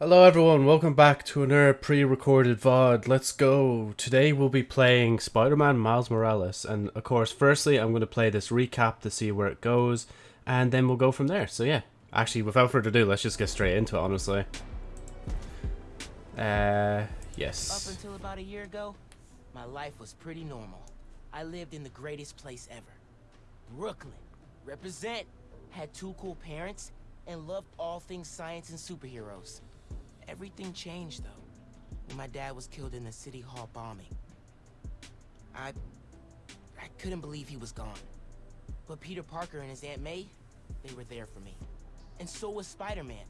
Hello everyone, welcome back to another pre-recorded VOD. Let's go. Today we'll be playing Spider-Man Miles Morales. And of course, firstly, I'm going to play this recap to see where it goes. And then we'll go from there. So yeah, actually, without further ado, let's just get straight into it, honestly. Uh, yes. Up until about a year ago, my life was pretty normal. I lived in the greatest place ever. Brooklyn. Represent. Had two cool parents and loved all things science and superheroes. Everything changed, though, when my dad was killed in the City Hall bombing. I... I couldn't believe he was gone. But Peter Parker and his Aunt May, they were there for me. And so was Spider-Man,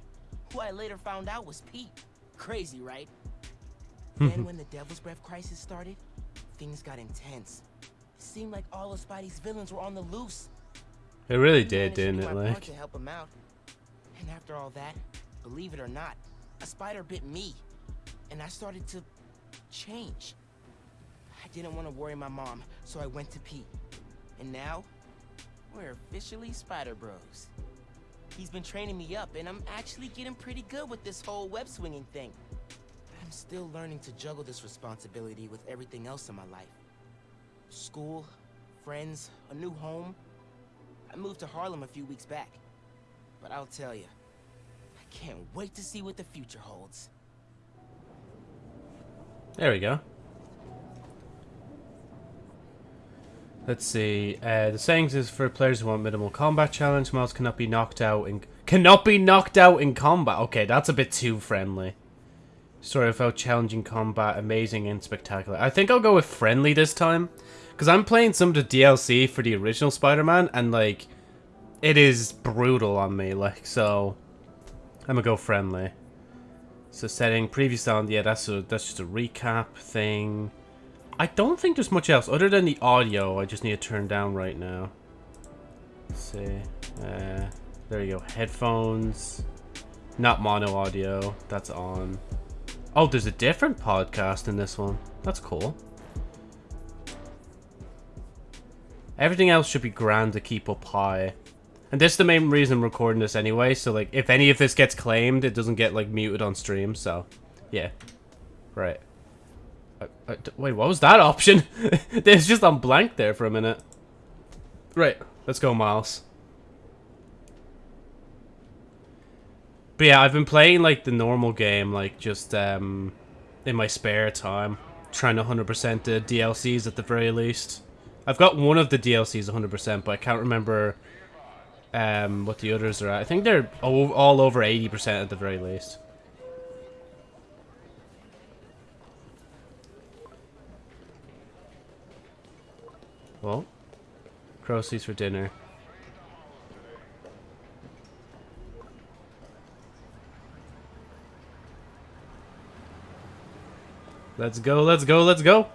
who I later found out was Pete. Crazy, right? Hmm. then when the Devil's Breath crisis started, things got intense. It seemed like all of Spidey's villains were on the loose. It really did, didn't it? Like, to help him out. And after all that, believe it or not, a spider bit me, and I started to change. I didn't want to worry my mom, so I went to Pete. And now, we're officially Spider Bros. He's been training me up, and I'm actually getting pretty good with this whole web swinging thing. I'm still learning to juggle this responsibility with everything else in my life. School, friends, a new home. I moved to Harlem a few weeks back. But I'll tell you, can't wait to see what the future holds. there we go. Let's see. Uh, the sayings is for players who want minimal combat challenge. Miles cannot be knocked out in cannot be knocked out in combat. Okay, that's a bit too friendly. Story about challenging combat, amazing and spectacular. I think I'll go with friendly this time, because I'm playing some of the DLC for the original Spider-Man, and like, it is brutal on me. Like, so I'm gonna go friendly. So setting previous sound, yeah, that's a that's just a recap thing. I don't think there's much else other than the audio. I just need to turn down right now. Let's see, uh, there you go. Headphones, not mono audio. That's on. Oh, there's a different podcast in this one. That's cool. Everything else should be grand to keep up high. And this is the main reason I'm recording this anyway, so like, if any of this gets claimed, it doesn't get like muted on stream, so, yeah. Right. Uh, uh, d- wait, what was that option? it's just on blank there for a minute. Right, let's go, Miles. But yeah, I've been playing like the normal game, like just um, in my spare time, trying to 100% the DLCs at the very least. I've got one of the DLCs 100%, but I can't remember um, what the others are at. I think they're all over 80% at the very least. Well, Crowseats for dinner. Let's go, let's go, let's go!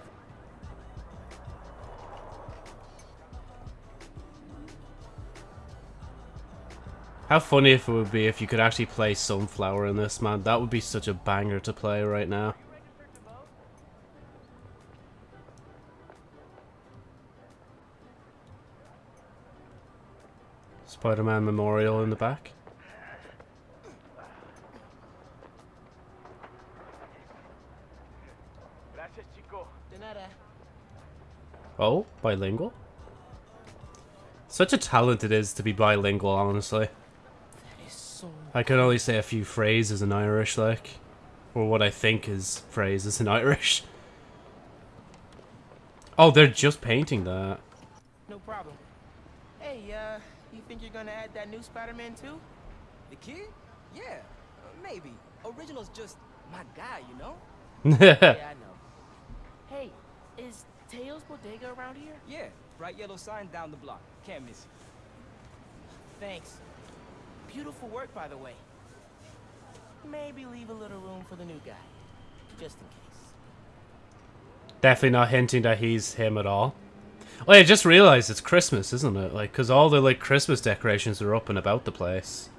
How funny if it would be if you could actually play Sunflower in this, man. That would be such a banger to play right now. Spider-Man Memorial in the back. Oh, bilingual? Such a talent it is to be bilingual, honestly. That is so. I can only say a few phrases in Irish, like. Or what I think is phrases in Irish. Oh, they're just painting that. No problem. Hey, uh, you think you're gonna add that new Spider-Man too? The kid? Yeah, uh, maybe. Original's just my guy, you know? yeah, I know. Hey, is Teo's Bodega around here? Yeah, bright yellow sign down the block. Can't miss it. Thanks. Beautiful work, by the way. Maybe leave a little room for the new guy, just in case. Definitely not hinting that he's him at all. Oh, I just realized it's Christmas, isn't it? Like, because all the, like, Christmas decorations are up and about the place.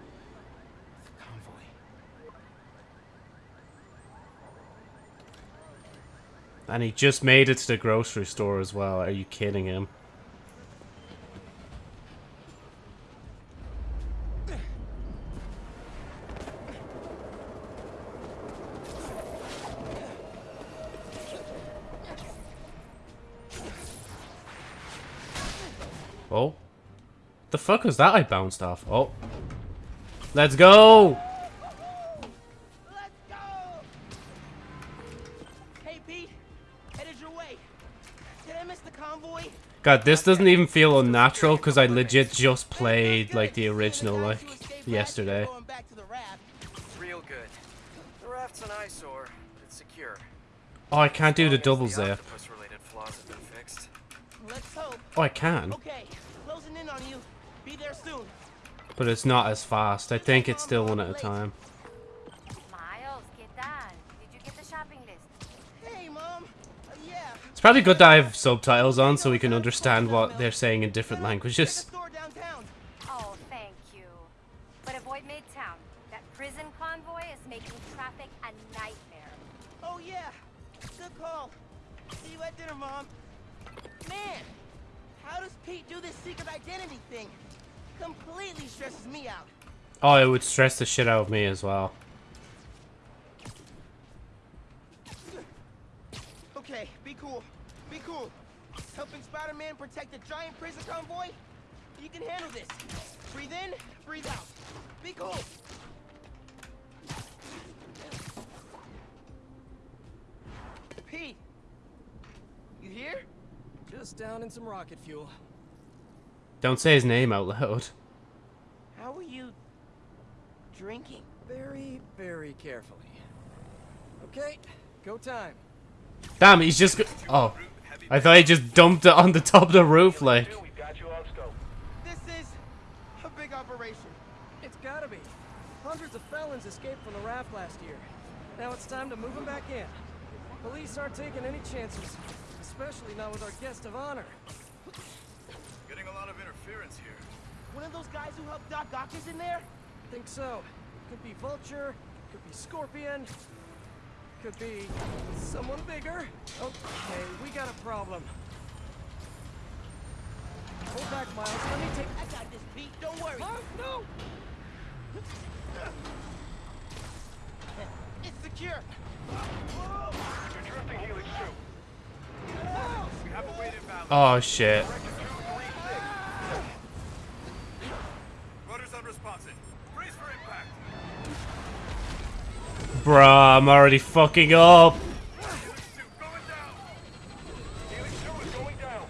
And he just made it to the grocery store as well. Are you kidding him? Fuck was that I bounced off? Oh. Let's go! Let's go! Hey, Pete. Headed your way. Did I miss the convoy? God, this doesn't even feel unnatural because I legit just played like the original like yesterday. Going back to the raft. Real good. The raft's an eyesore, but it's secure. Oh, I can't do the As long double zip. octopus-related flaws have been fixed. Let's hope. Oh, I can, Okay, soon. but it's not as fast. I think it's still one at a time. Miles, ¿qué tal? Did you get the shopping list? Hey, Mom. Uh, yeah. It's probably good to have subtitles on so we can understand what they're saying in different languages. Oh, thank you. But avoid Midtown. That prison convoy is making traffic a nightmare. Oh, yeah. Good call. See you at dinner, Mom. Man, how does Pete do this secret identity thing? Completely stresses me out. Oh, it would stress the shit out of me as well. Okay, be cool. Be cool. Helping Spider-Man protect the giant prison convoy? You can handle this. Breathe in, breathe out. Be cool. Pete, you here? Just down in some rocket fuel. Don't say his name out loud. How are you drinking? Very, very carefully. Okay, go time. Damn, he's just. Oh, I thought he just dumped it on the top of the roof, like. This is a big operation. It's gotta be. Hundreds of felons escaped from the raft last year. Now it's time to move them back in. Police aren't taking any chances, especially not with our guest of honor. Interference here. One of those guys who helped Doc Ock is in there? Think so. Could be Vulture, could be Scorpion, could be someone bigger. Okay, we got a problem. Hold back, Miles. Let me take. I got this, Pete. Don't worry. Miles, no! It's secure. You're drifting Helix 2. We have a weight imbalance. Oh shit. Bruh, I'm already fucking up. Helix 2 going down. Helix 2 is going down.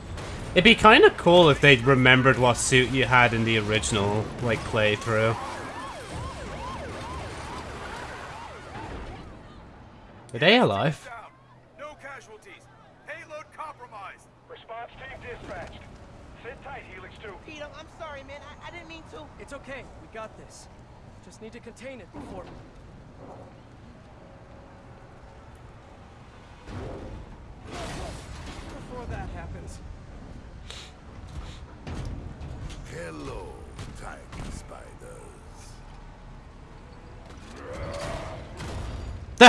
It'd be kind of cool if they remembered what suit you had in the original, like, playthrough. Are they alive? No casualties. Payload compromised. Response team dispatched. Sit tight, Helix 2. Pete, I'm, I'm sorry, man. I, I didn't mean to. It's okay. We got this. Just need to contain it before. Before that happens. Hello, tiny spiders.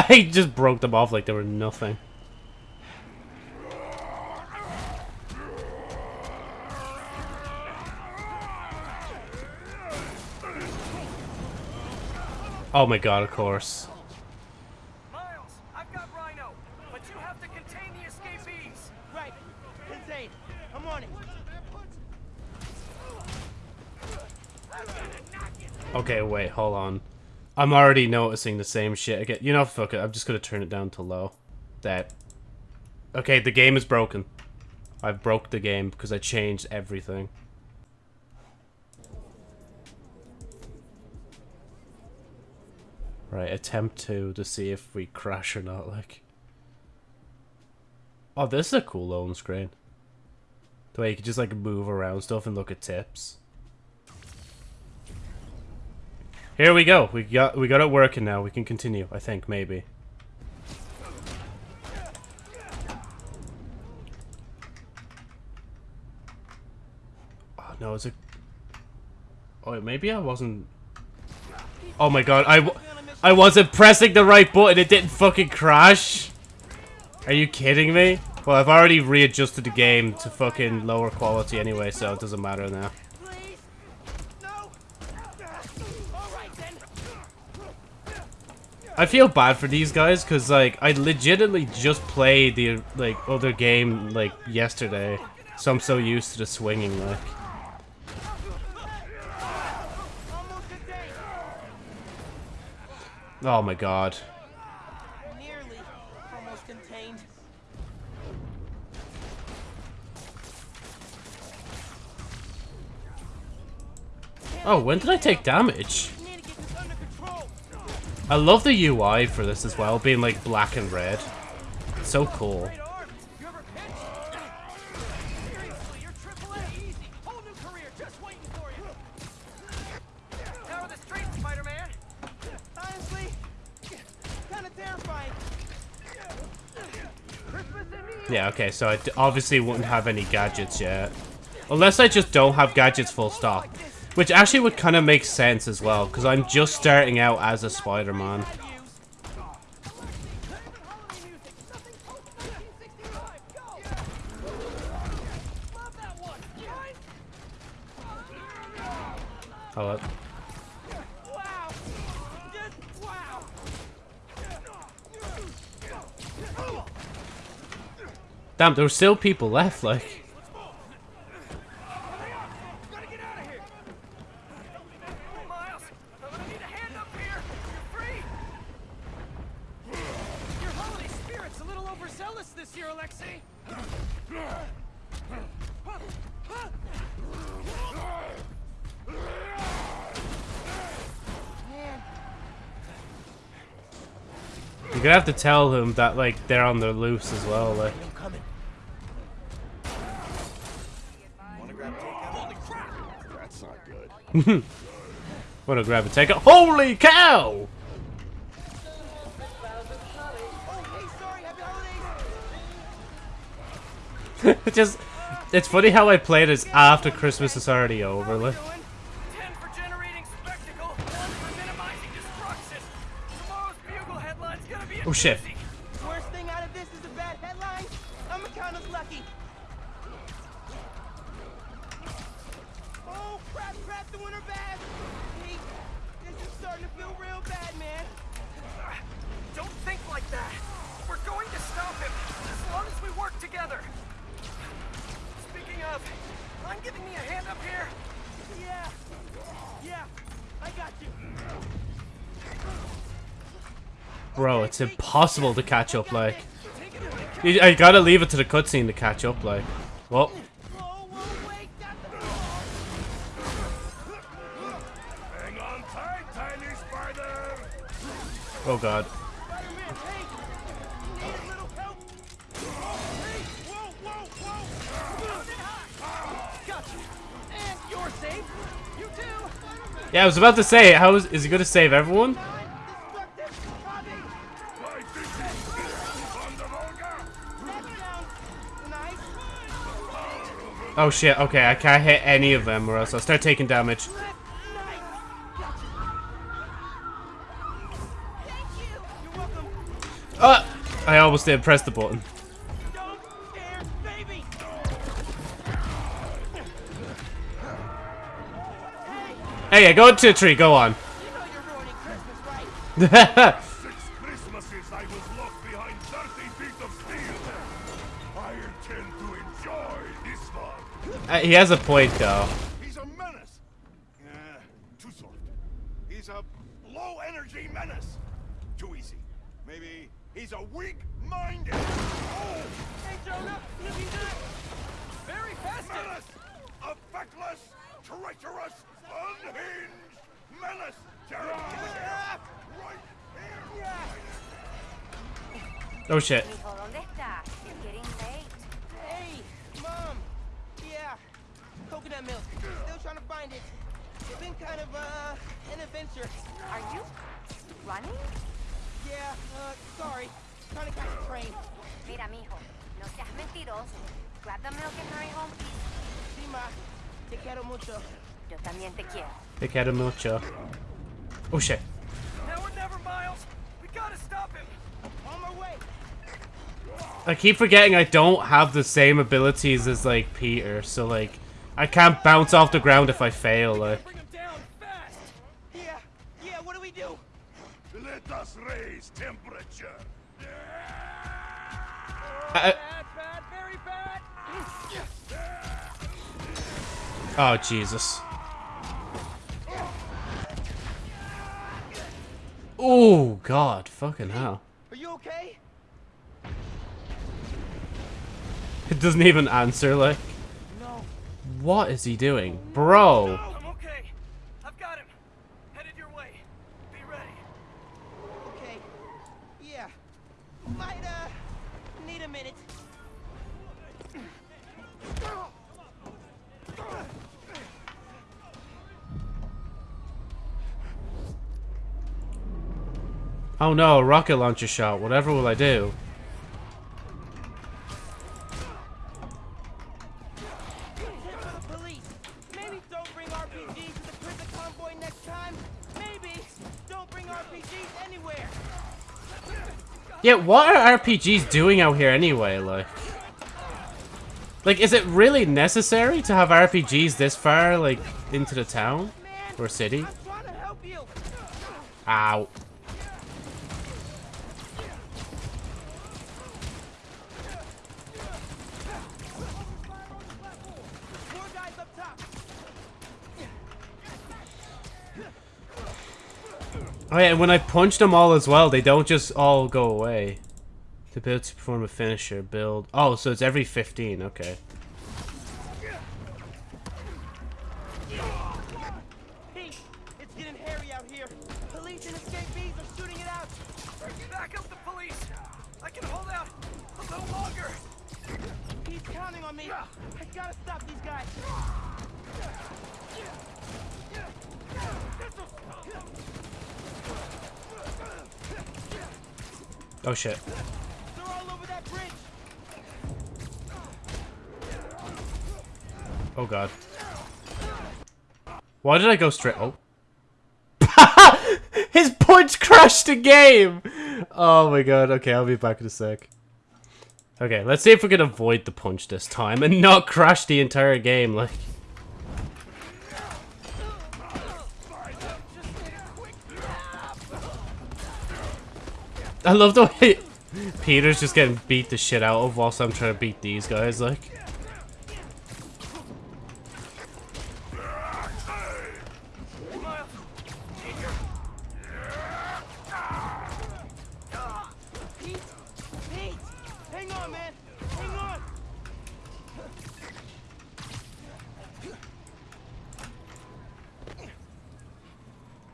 he just broke them off like they were nothing. Oh my god, of course. Okay, wait, hold on. I'm already noticing the same shit again. You know, fuck it. I'm just gonna turn it down to low. That. Okay, the game is broken. I've broke the game because I changed everything. Right, attempt to to see if we crash or not. Like. Oh, this is a cool loan screen. The way you can just like move around stuff and look at tips. Here we go. We got we got it working now. We can continue. I think maybe. Oh no, is it? Oh, maybe I wasn't. Oh my god, I, I wasn't pressing the right button. It didn't fucking crash. Are you kidding me? Well, I've already readjusted the game to fucking lower quality anyway, so it doesn't matter now. I feel bad for these guys because like I legitimately just played the like other game like yesterday, so I'm so used to the swinging like. Oh my god. Nearly, almost contained. Oh, when did I take damage? I love the UI for this as well, being like black and red. So cool. Yeah, okay, so I obviously wouldn't have any gadgets yet. Unless I just don't have gadgets full stop. Which actually would kind of make sense as well, because I'm just starting out as a Spider-Man. I'd use. holiday music. Nothing post-1965. Go. Love that one. Mine? Hold up. Wow. Just wow. Damn, there were still people left, like. Gotta get out of here. Miles, I'm gonna need a hand up here. You're free. Your holiday spirit's a little overzealous this year, Alexei. You're gonna have to tell them that, like, they're on the loose as well, like. I'm. That's not good. Wanna grab a take it? Holy cow! Oh, hey, sorry. Happy holidays. It just. It's funny how I play this after Christmas is already over, like. Shit. It's impossible to catch up, like. You, I gotta leave it to the cutscene to catch up, like. Well, oh god. Yeah, I was about to say, how is, is he gonna save everyone? Oh shit, okay, I can't hit any of them or else I'll start taking damage. Nice. Gotcha. Thank you. You're welcome. Uh, I almost didn't press the button. Don't scare baby. Hey, go into a tree, go on. Uh, he has a point though. He's a menace. Uh, too soft. He's a low energy menace. Too easy. Maybe he's a weak minded. Oh, Hey, Jonah, maybe not. Very festive. menace! A feckless, treacherous, unhinged menace! Jared, right here! yeah. Oh shit. To find it. It's been kind of uh an adventure. Are you running? Yeah, uh, sorry. Trying to catch a train. Mira, mijo, no seas mentiroso. Grab the milk and hurry home, please. Sí, ma. Te quiero mucho. Yo también te quiero. Big head of mucho. Oh shit. Now or never, Miles. We gotta stop him. On my way. I keep forgetting I don't have the same abilities as like Peter, so like I can't bounce off the ground if I fail. Like Bring him down fast. Yeah, yeah, what do we do? Let us raise temperature. I- Bad, bad, very bad. oh Jesus. Oh, God. Fucking hell. Are you okay? It doesn't even answer, like. No. What is he doing? Bro. I'm okay. I've got him. Headed your way. Be ready. Okay. Yeah. Might, uh, need a minute. Oh no, rocket launcher shot. Whatever will I do? Yeah, what are RPGs doing out here anyway, like? Like, is it really necessary to have RPGs this far, like, into the town? Or city? I'm trying to help you. Ow. Four guys up top. Oh yeah, and when I punch them all as well, they don't just all go away. To build to perform a finisher, build... Oh, so it's every 15, okay. Oh shit. They're all over that bridge. Oh god. Why did I go straight? Oh. His punch crushed the game! Oh my god, okay, I'll be back in a sec. Okay, let's see if we can avoid the punch this time and not crash the entire game, like. I love the way Peter's just getting beat the shit out of whilst I'm trying to beat these guys, like.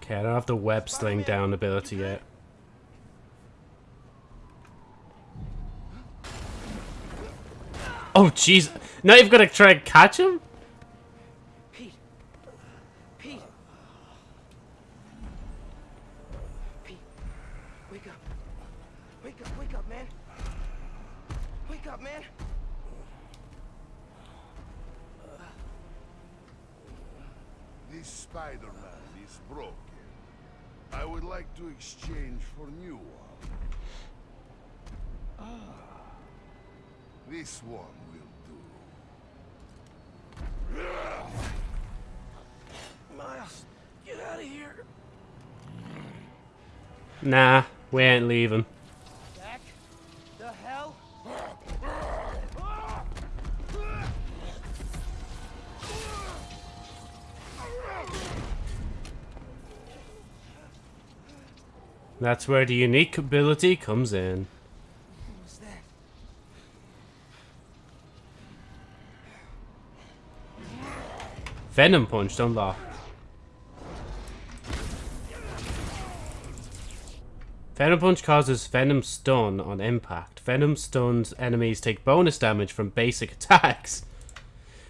Okay, I don't have the web sling down ability yet. Oh, jeez. Now you've got to try and catch him? Pete. Pete. Pete. Wake up. Wake up, wake up, man. Wake up, man. This Spider-Man is broken. I would like to exchange for new one. Ah. This one will do. Miles, get out of here. Nah, we ain't leaving. That's where the unique ability comes in. Venom Punch unlocked. Venom Punch causes Venom Stun on impact. Venom stuns enemies take bonus damage from basic attacks.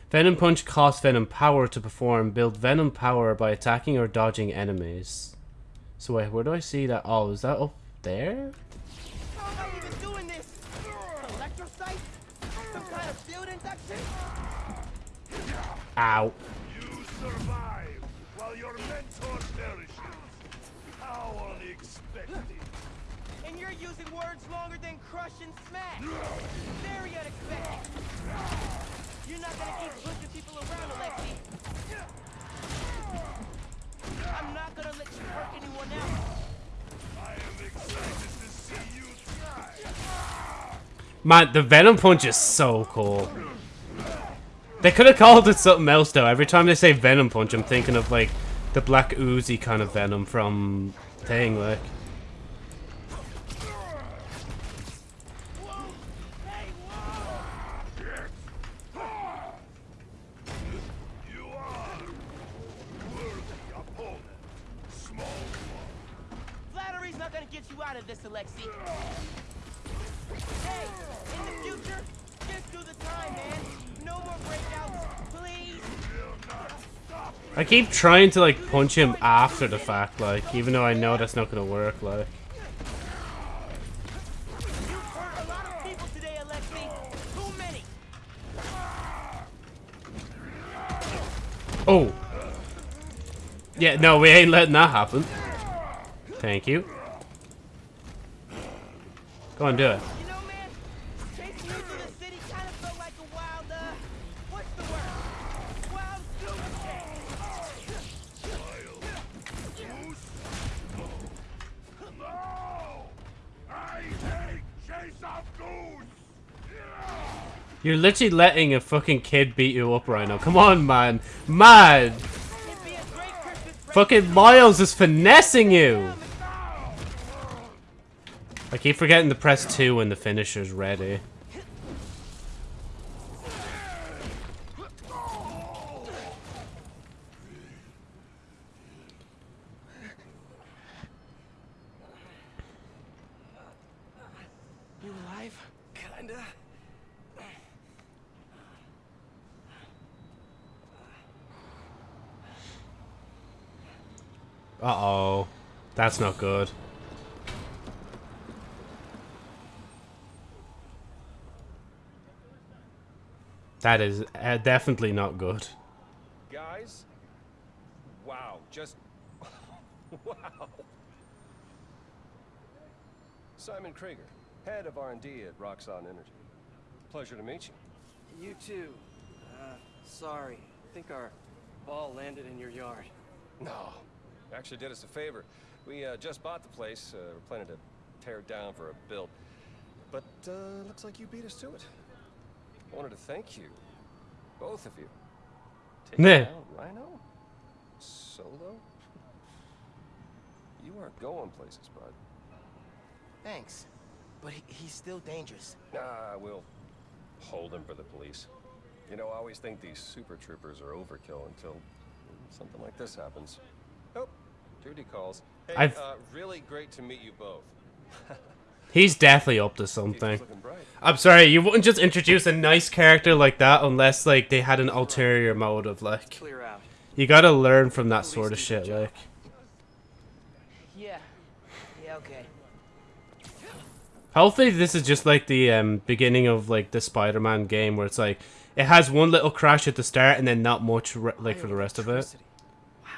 Venom Punch costs Venom Power to perform. Build Venom Power by attacking or dodging enemies. So wait, where do I see that? Oh, is that up there? How am I even doing this? Electrocyte? Some kind of field induction? Ow. You survive while your mentor perishes. How unexpected. And you're using words longer than crush and smash. Very unexpected. You're not gonna keep pushing people around, Alexi. I'm not gonna let you hurt anyone else. I am excited to see you try. Man, the Venom Punch is so cool. They could have called it something else though. Every time they say Venom Punch, I'm thinking of like the Black Oozy kind of Venom from Thing, like. out of this, Alexi. Hey, in the future, just do the time, man. No more breakouts, please. I keep trying to like punch him after the fact, like, even though I know that's not gonna work, like. Oh! Yeah, no, we ain't letting that happen. Thank you. Go on, do it. You know, man, chasing you through the city kind of felt like a wild, uh, what's the word? Wild goose chase. No! I hate chase of goose! You're literally letting a fucking kid beat you up right now. Come on, man. Man! Fucking Miles is finessing you! I keep forgetting to press 2 when the finisher's ready. You alive? Kinda. Uh-oh. That's not good. That is uh, definitely not good. Guys? Wow, just wow. Simon Krieger, head of R&D at Roxxon Energy. Pleasure to meet you. You too. Uh, sorry. I think our ball landed in your yard. No, actually did us a favor. We uh, just bought the place. Uh, we're planning to tear it down for a build. But uh, looks like you beat us to it. I wanted to thank you, both of you. Taking Meh. down Rhino? Solo? You aren't going places, bud. Thanks. But he, he's still dangerous. Nah, we'll hold him for the police. You know, I always think these super troopers are overkill until something like this happens. Duty calls. Hey, I've- uh, really great to meet you both. He's definitely up to something. I'm sorry, you wouldn't just introduce a nice character like that unless, like, they had an ulterior motive, like. You gotta learn from that sort of shit, like. Yeah. Yeah, okay. Hopefully this is just like the um, beginning of like the Spider-Man game where it's like it has one little crash at the start and then not much like for the rest of it, Electricity.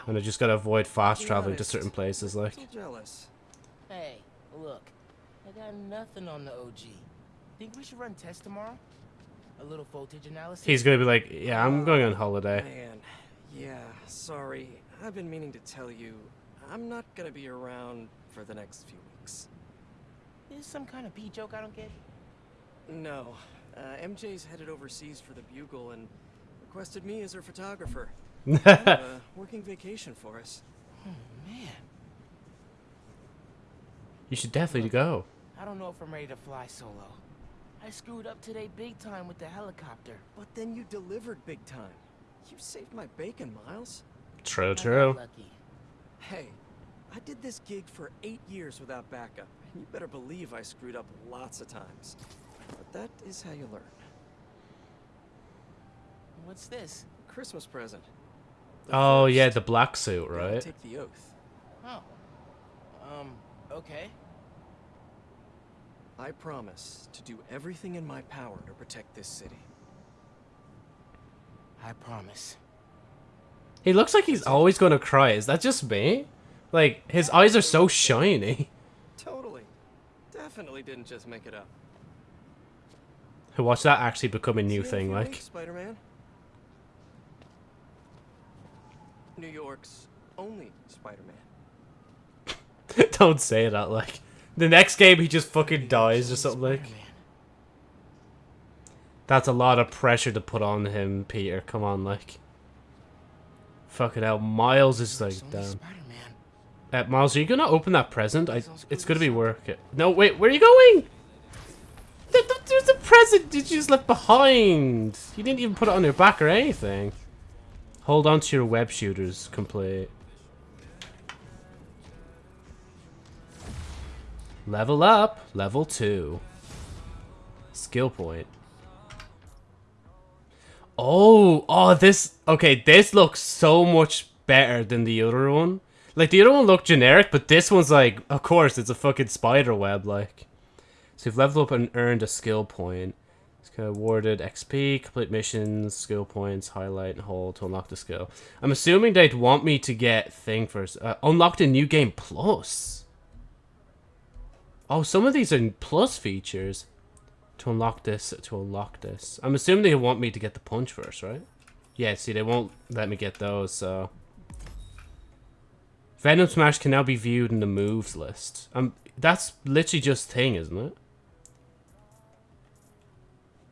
And I just gotta avoid fast Be traveling to certain places. Like, Still jealous. Hey, look. I got nothing on the OG. Think we should run tests tomorrow? A little voltage analysis? he's gonna be like, "Yeah, I'm going on holiday." Man, yeah, sorry. I've been meaning to tell you, I'm not gonna be around for the next few weeks. Is this some kind of pee joke I don't get? No, uh, MJ's headed overseas for the Bugle and requested me as her photographer. Uh, working vacation for us. Oh, Man, You should definitely go. I don't know if I'm ready to fly solo. I screwed up today big time with the helicopter. But then you delivered big time. You saved my bacon, Miles. True, true. Lucky. Hey, I did this gig for eight years without backup, you better believe I screwed up lots of times. But that is how you learn. What's this? Christmas present. The Oh yeah, the black suit, right? Take the oath. Oh. Um, okay. I promise to do everything in my power to protect this city. I promise. He looks like he's always gonna cry. Is that just me? Like his eyes are so shiny. Totally. Definitely didn't just make it up. Watch that actually become a new See thing, like. Spider-Man. New York's only Spider-Man. Don't say that, like. The next game he just fucking dies or something like. That's a lot of pressure to put on him, Peter. Come on, like. Fucking hell, Miles is like, damn. Spider-Man. Uh, Miles, are you gonna open that present? I, it's gonna be work. It. No, wait, where are you going? Th- th- There's a present that you just left behind. You didn't even put it on your back or anything. Hold on to your web shooters, complete. Level up. Level 2. Skill point. Oh, oh, this, okay, this looks so much better than the other one. Like, the other one looked generic, but this one's like, of course, it's a fucking spider web, like. So you've leveled up and earned a skill point. Awarded XP, complete missions, skill points, highlight, and hold to unlock the skill. I'm assuming they'd want me to get thing first. Uh, unlocked a new game plus. Oh, some of these are plus features. To unlock this, to unlock this. I'm assuming they want me to get the punch first, right? Yeah, see, they won't let me get those, so... Venom Smash can now be viewed in the moves list. Um, that's literally just thing, isn't it?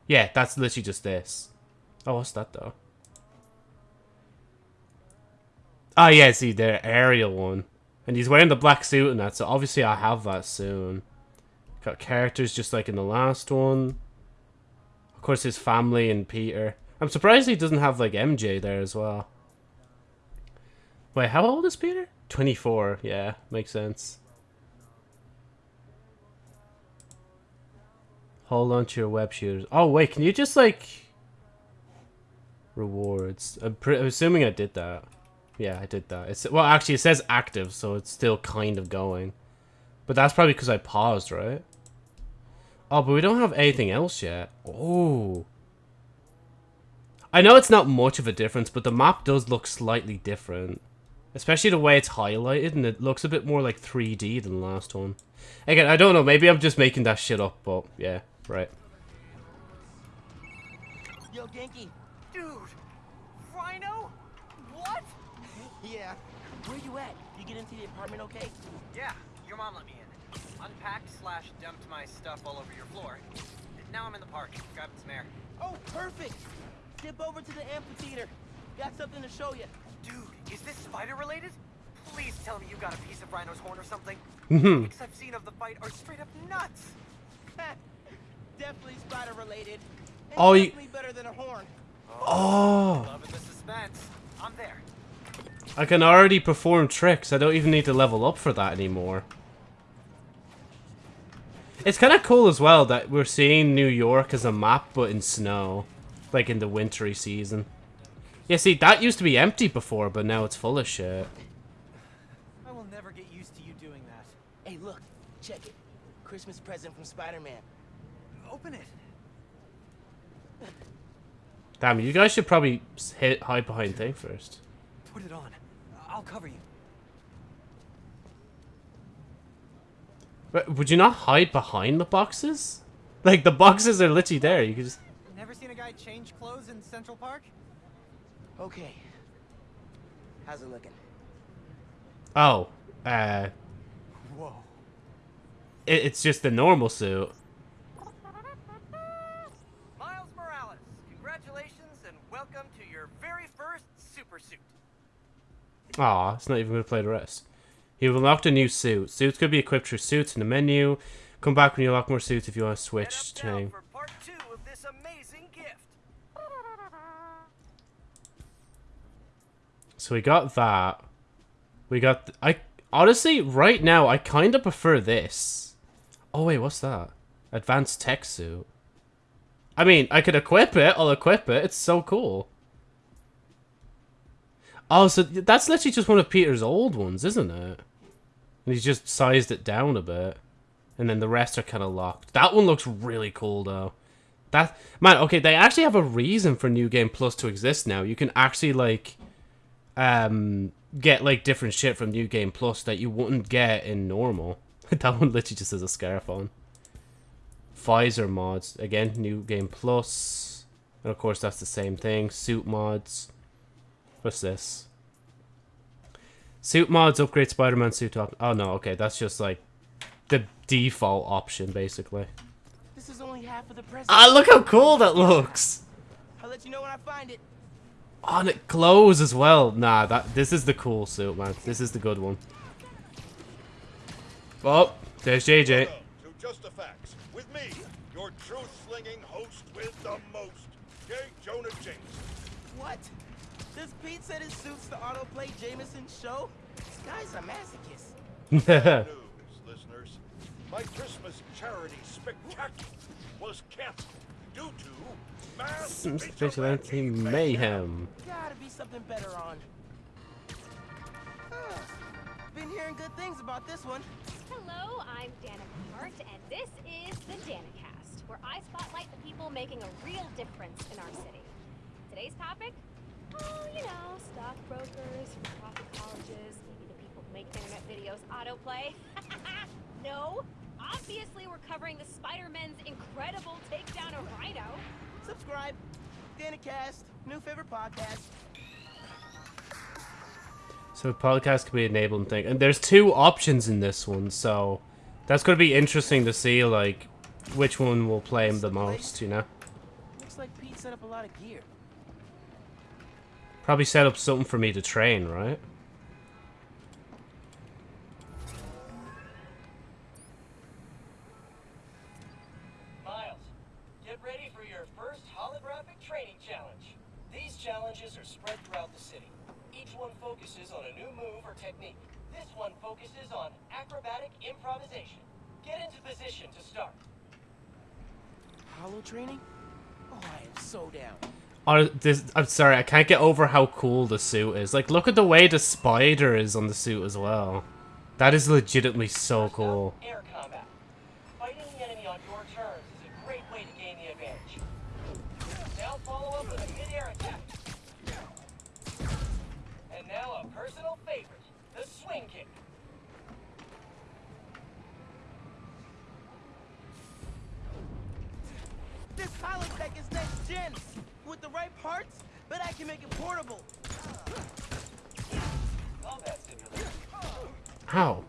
Yeah, that's literally just this. Oh, what's that, though? Oh, yeah, see, the aerial one. And he's wearing the black suit and that, so obviously I'll have that soon. Got characters just like in the last one. Of course, his family and Peter. I'm surprised he doesn't have like MJ there as well. Wait, how old is Peter? 24. Yeah, makes sense. Hold on to your web shooters. Oh, wait, can you just like... Rewards. I'm, I'm assuming I did that. Yeah, I did that. It's Well, actually, it says active, so it's still kind of going. But that's probably because I paused, right? Oh, but we don't have anything else yet. Oh. I know it's not much of a difference, but the map does look slightly different. Especially the way it's highlighted, and it looks a bit more like 3D than the last one. Again, I don't know, maybe I'm just making that shit up, but yeah, right. Yo, Ganke. Dude! Rhino? What? Yeah. Where you at? You get into the apartment okay? Yeah, your mom let me in. Unpacked slash dumped my stuff all over your floor. Now I'm in the park, grabbing some air. Oh, perfect! Dip over to the amphitheater. Got something to show you. Dude, is this spider related? Please tell me you got a piece of Rhino's horn or something. Mhm. Pics I've seen of the fight are straight up nuts. definitely spider related. And Oh, you- better than a horn. Oh. Loving the suspense. I'm there. I can already perform tricks. I don't even need to level up for that anymore. It's kind of cool as well that we're seeing New York as a map, but in snow. Like in the wintry season. Yeah, see, that used to be empty before, but now it's full of shit. I will never get used to you doing that. Hey, look. Check it. Christmas present from Spider-Man. Open it. Damn, you guys should probably hit hide behind thing first. Put it on. I'll cover you. But would you not hide behind the boxes? Like, the boxes are literally there. You can just... Never seen a guy change clothes in Central Park? Okay. How's it looking? Oh. Uh... Whoa. It, it's just the normal suit. Miles Morales, congratulations and welcome to your very first super suit. Aw, it's not even going to play the rest. You've unlocked a new suit. Suits could be equipped through suits in the menu. Come back when you unlock more suits if you want to switch to name. For part two of this amazing gift. So we got that. We got... Th I Honestly, right now, I kind of prefer this. Oh, wait, what's that? Advanced tech suit. I mean, I could equip it. I'll equip it. It's so cool. Oh, so that's literally just one of Peter's old ones, isn't it? And he's just sized it down a bit. And then the rest are kind of locked. That one looks really cool, though. That Man, okay, they actually have a reason for New Game Plus to exist now. You can actually, like, um, get, like, different shit from New Game Plus that you wouldn't get in normal. that one literally just has a scarf on. Visor mods. Again, New Game Plus. And, of course, that's the same thing. Suit mods. What's this? Suit mods upgrade Spider-Man suit op- Oh no, okay, that's just like the default option basically. This is only half of the present. Ah, look how cool that looks! I'll let you know when I find it. Oh, and it glows as well. Nah, that this is the cool suit, man. This is the good one. Oh, there's JJ. To Just the Facts with me, your truth-slinging host with the most, J. Jonah Jameson. What? Does Pete said it suits the autoplay Jameson show? This guy's a masochist. News, listeners. my Christmas charity spectacular was canceled due to mass Some vigilante mayhem. Gotta be something better on. Been hearing good things about this one. Hello, I'm Danica Hart, and this is the Danicast, where I spotlight the people making a real difference in our city. Today's topic? Oh, you know, stockbrokers, for-profit colleges, maybe the people who make internet videos autoplay. no, obviously we're covering the Spider-Man's incredible takedown of Rhino. Subscribe. Danicast, new favorite podcast. So podcast could be an enabling thing. And there's two options in this one, so that's gonna be interesting to see like which one will play him the most, you know? Looks like Pete set up a lot of gear. Probably set up something for me to train, right? Miles, get ready for your first holographic training challenge. These challenges are spread throughout the city. Each one focuses on a new move or technique. This one focuses on acrobatic improvisation. Get into position to start. Hollow training? Oh, I am so down. This, I'm sorry, I can't get over how cool the suit is. Like, look at the way the spider is on the suit as well. That is legitimately so cool. Air combat. Fighting the enemy on your terms is a great way to gain the advantage. Now follow up with a mid-air attack. And now a personal favorite, the swing kick. This holotech is next gen. With the right parts, bet I can make it portable. How?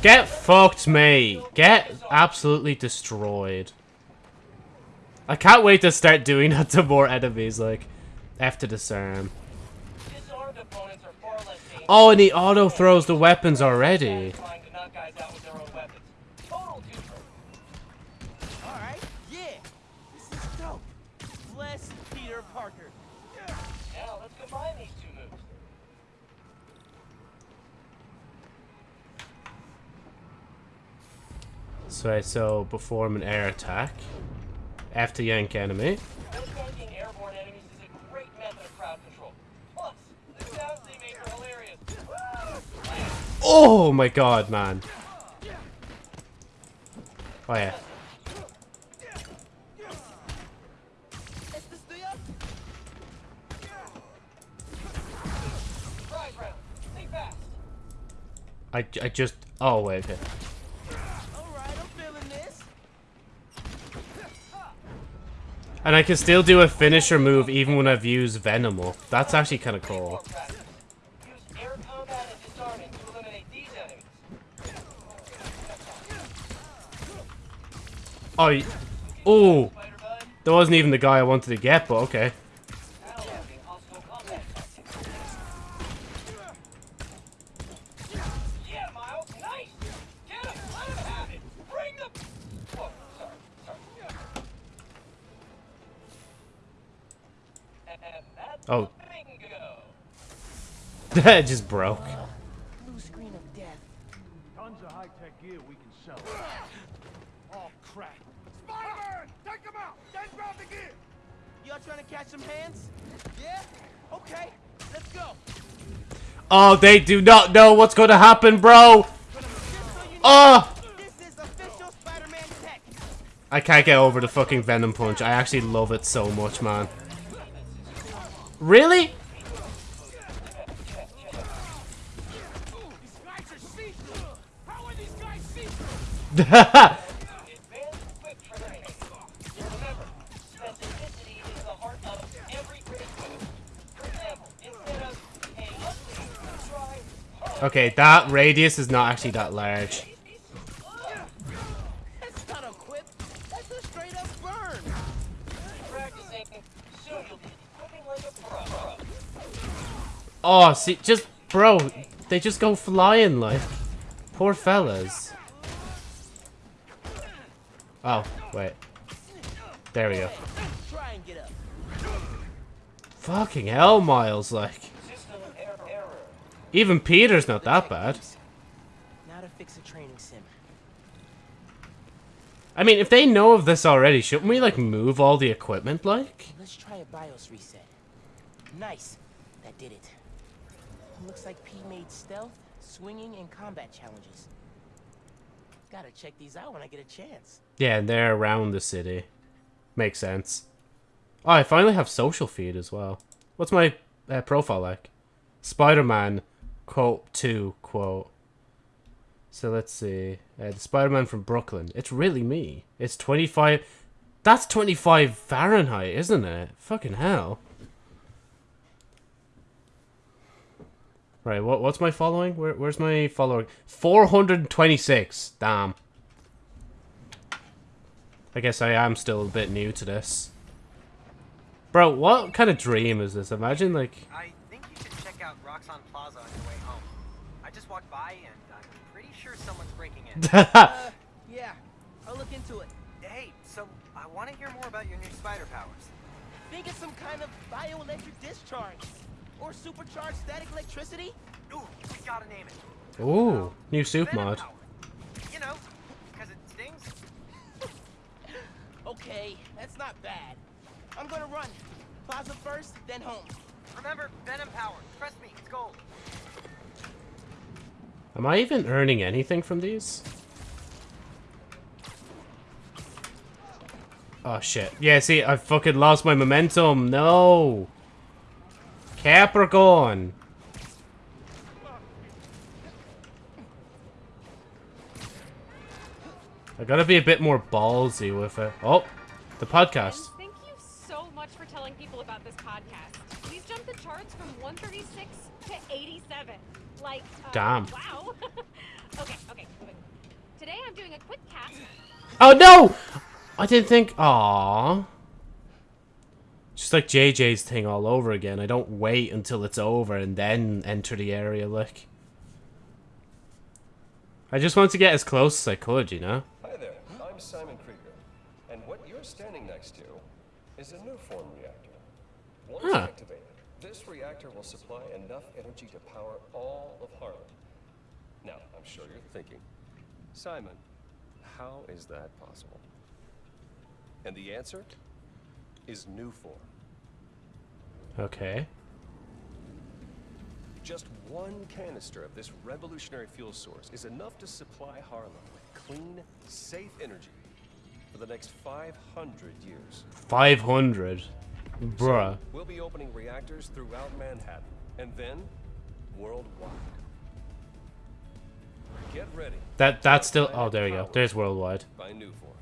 Get fucked, me. Get absolutely destroyed. I can't wait to start doing that to more enemies, like, after disarm. Oh, and he auto throws the weapons already. Bless Peter Parker. Now let's combine these two moves. So, I so perform an air attack. after yank enemy. Outflanking airborne enemies is a great method of crowd control. Plus, the sounds they make are hilarious. Oh my god, man. Oh yeah. I, I just... Oh, wait, okay. Alright, I'm feeling this. And I can still do a finisher move even when I've used Venom up. That's actually kind of cool. Practice. Use air combat and disarming to eliminate these enemies. Oh, oh, that wasn't even the guy I wanted to get, but okay. it just broke. Blue screen of death. Tons of high-tech gear we can sell. Oh, crap. Spider-Man! Take him out! Then grab the gear! Y'all trying to catch some hands? Yeah? Okay, let's go. Oh, they do not know what's going to happen, bro. Just so you Oh, this is official Spider-Man tech. I can't get over the fucking Venom Punch. I actually love it so much, man. Really? These guys are see-through! How are these guys see-through? Oh, Advanced quick training. Remember, specificity is the heart of every great move. For example, instead of, hey, ugly, try hard. okay, that radius is not actually that large. Oh, see, just, bro, they just go flying, like. Poor fellas. Oh, wait. There we go. Try and get up. Fucking hell, Miles, like. System error. error. Even Peter's not that bad. Not fix a training sim. I mean, if they know of this already, shouldn't we, like, move all the equipment, like? Let's try a BIOS reset. Nice. That did it. Looks like P made stealth, swinging, and combat challenges. Gotta check these out when I get a chance. Yeah, and they're around the city. Makes sense. Oh, I finally have social feed as well. What's my uh, profile like? Spider-Man, quote, 2, quote. So let's see. Uh, the Spider-Man from Brooklyn. It's really me. It's 25... That's 25 Fahrenheit, isn't it? Fucking hell. Right, what what's my following? Where, where's my following? 426. Damn. I guess I am still a bit new to this. Bro, what kind of dream is this? Imagine, like... I think you should check out Roxxon Plaza on your way home. I just walked by and I'm pretty sure someone's breaking in. uh, yeah, I'll look into it. Hey, so I want to hear more about your new spider powers. Think it's some kind of bioelectric discharge. Or supercharged static electricity? Ooh, we gotta name it. Ooh, new soup mod. You know, because it stings. okay, that's not bad. I'm gonna run. Plaza first, then home. Remember, Venom Power. Trust me, it's gold. Am I even earning anything from these? Oh shit. Yeah, see, I fucking lost my momentum. No. Capricorn. I gotta be a bit more ballsy with it. Oh, the podcast. And thank you so much for telling people about this podcast. These jumped the charts from 136 to 87. Like, uh, Damn. Wow. okay, okay, okay. Today I'm doing a quick cast. Oh no! I didn't think. Aww. Just like JJ's thing all over again. I don't wait until it's over and then enter the area, like. I just want to get as close as I could, you know? Hi there, I'm Simon Krieger. And what you're standing next to is a Nuform reactor. Once Huh. activated, this reactor will supply enough energy to power all of Harlem. Now, I'm sure you're thinking, Simon, how is that possible? And the answer is Nuform. Okay. Just one canister of this revolutionary fuel source is enough to supply Harlem with clean, safe energy for the next 500 years. 500. Bruh. We'll be opening reactors throughout Manhattan, and then worldwide. Get ready. That that's still. Oh, there we go. There's worldwide. By Nuform.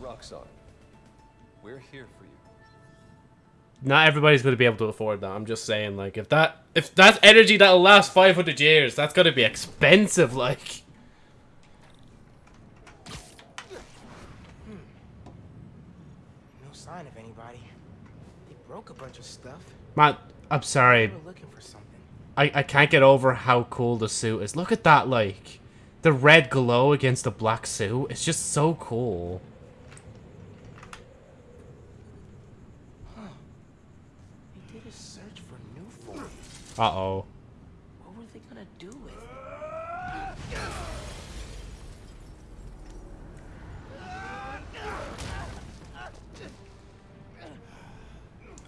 Roxxon, we're here for you. Not everybody's gonna be able to afford that. I'm just saying, like, if that if that's energy that'll last 500 years, that's gonna be expensive. Like, No sign of anybody. They broke a bunch of stuff. man, I'm sorry. They were looking for something. I I can't get over how cool the suit is. Look at that, like, the red glow against the black suit. It's just so cool. They did a search for new form. Uh oh. What were they gonna do with?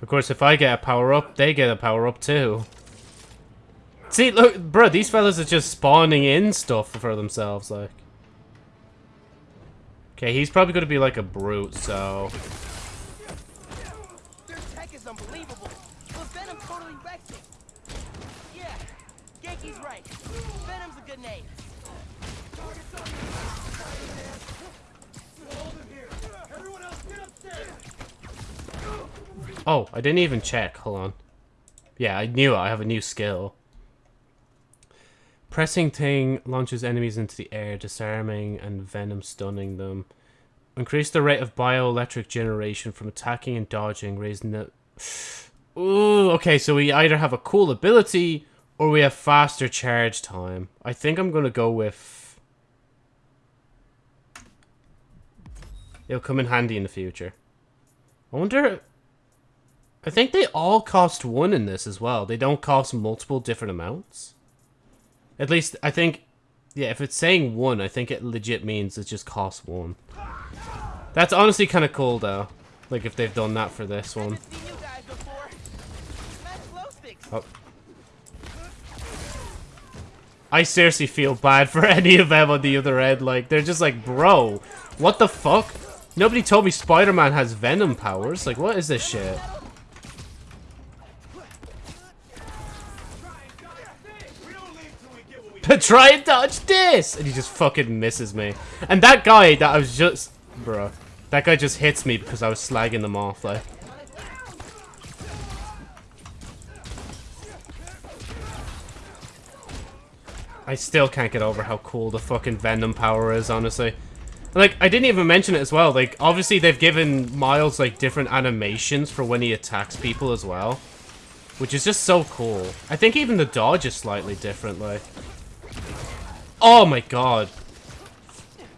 Of course, if I get a power up, they get a power up too. See, look, bro, these fellas are just spawning in stuff for themselves, like. Okay, he's probably gonna be like a brute, so. Oh, I didn't even check. Hold on. Yeah, I knew it. I have a new skill. Pressing thing launches enemies into the air, disarming and venom stunning them. Increase the rate of bioelectric generation from attacking and dodging, raising the... Ooh, okay, so we either have a cool ability or we have faster charge time. I think I'm going to go with... It'll come in handy in the future. I wonder... I think they all cost one in this as well. They don't cost multiple different amounts. At least, I think... Yeah, if it's saying one, I think it legit means it just costs one. That's honestly kind of cool, though. Like, if they've done that for this one. Haven't seen you guys before. Smash glow sticks. Oh. I seriously feel bad for any of them on the other end. Like, they're just like, bro, what the fuck? Nobody told me Spider-Man has venom powers. Like, what is this shit? Try and dodge this! And he just fucking misses me. And that guy that I was just... Bro. That guy just hits me because I was slagging them off, like. I still can't get over how cool the fucking Venom power is, honestly. Like, I didn't even mention it as well. Like, obviously they've given Miles, like, different animations for when he attacks people as well. Which is just so cool. I think even the dodge is slightly different, like. Oh my god.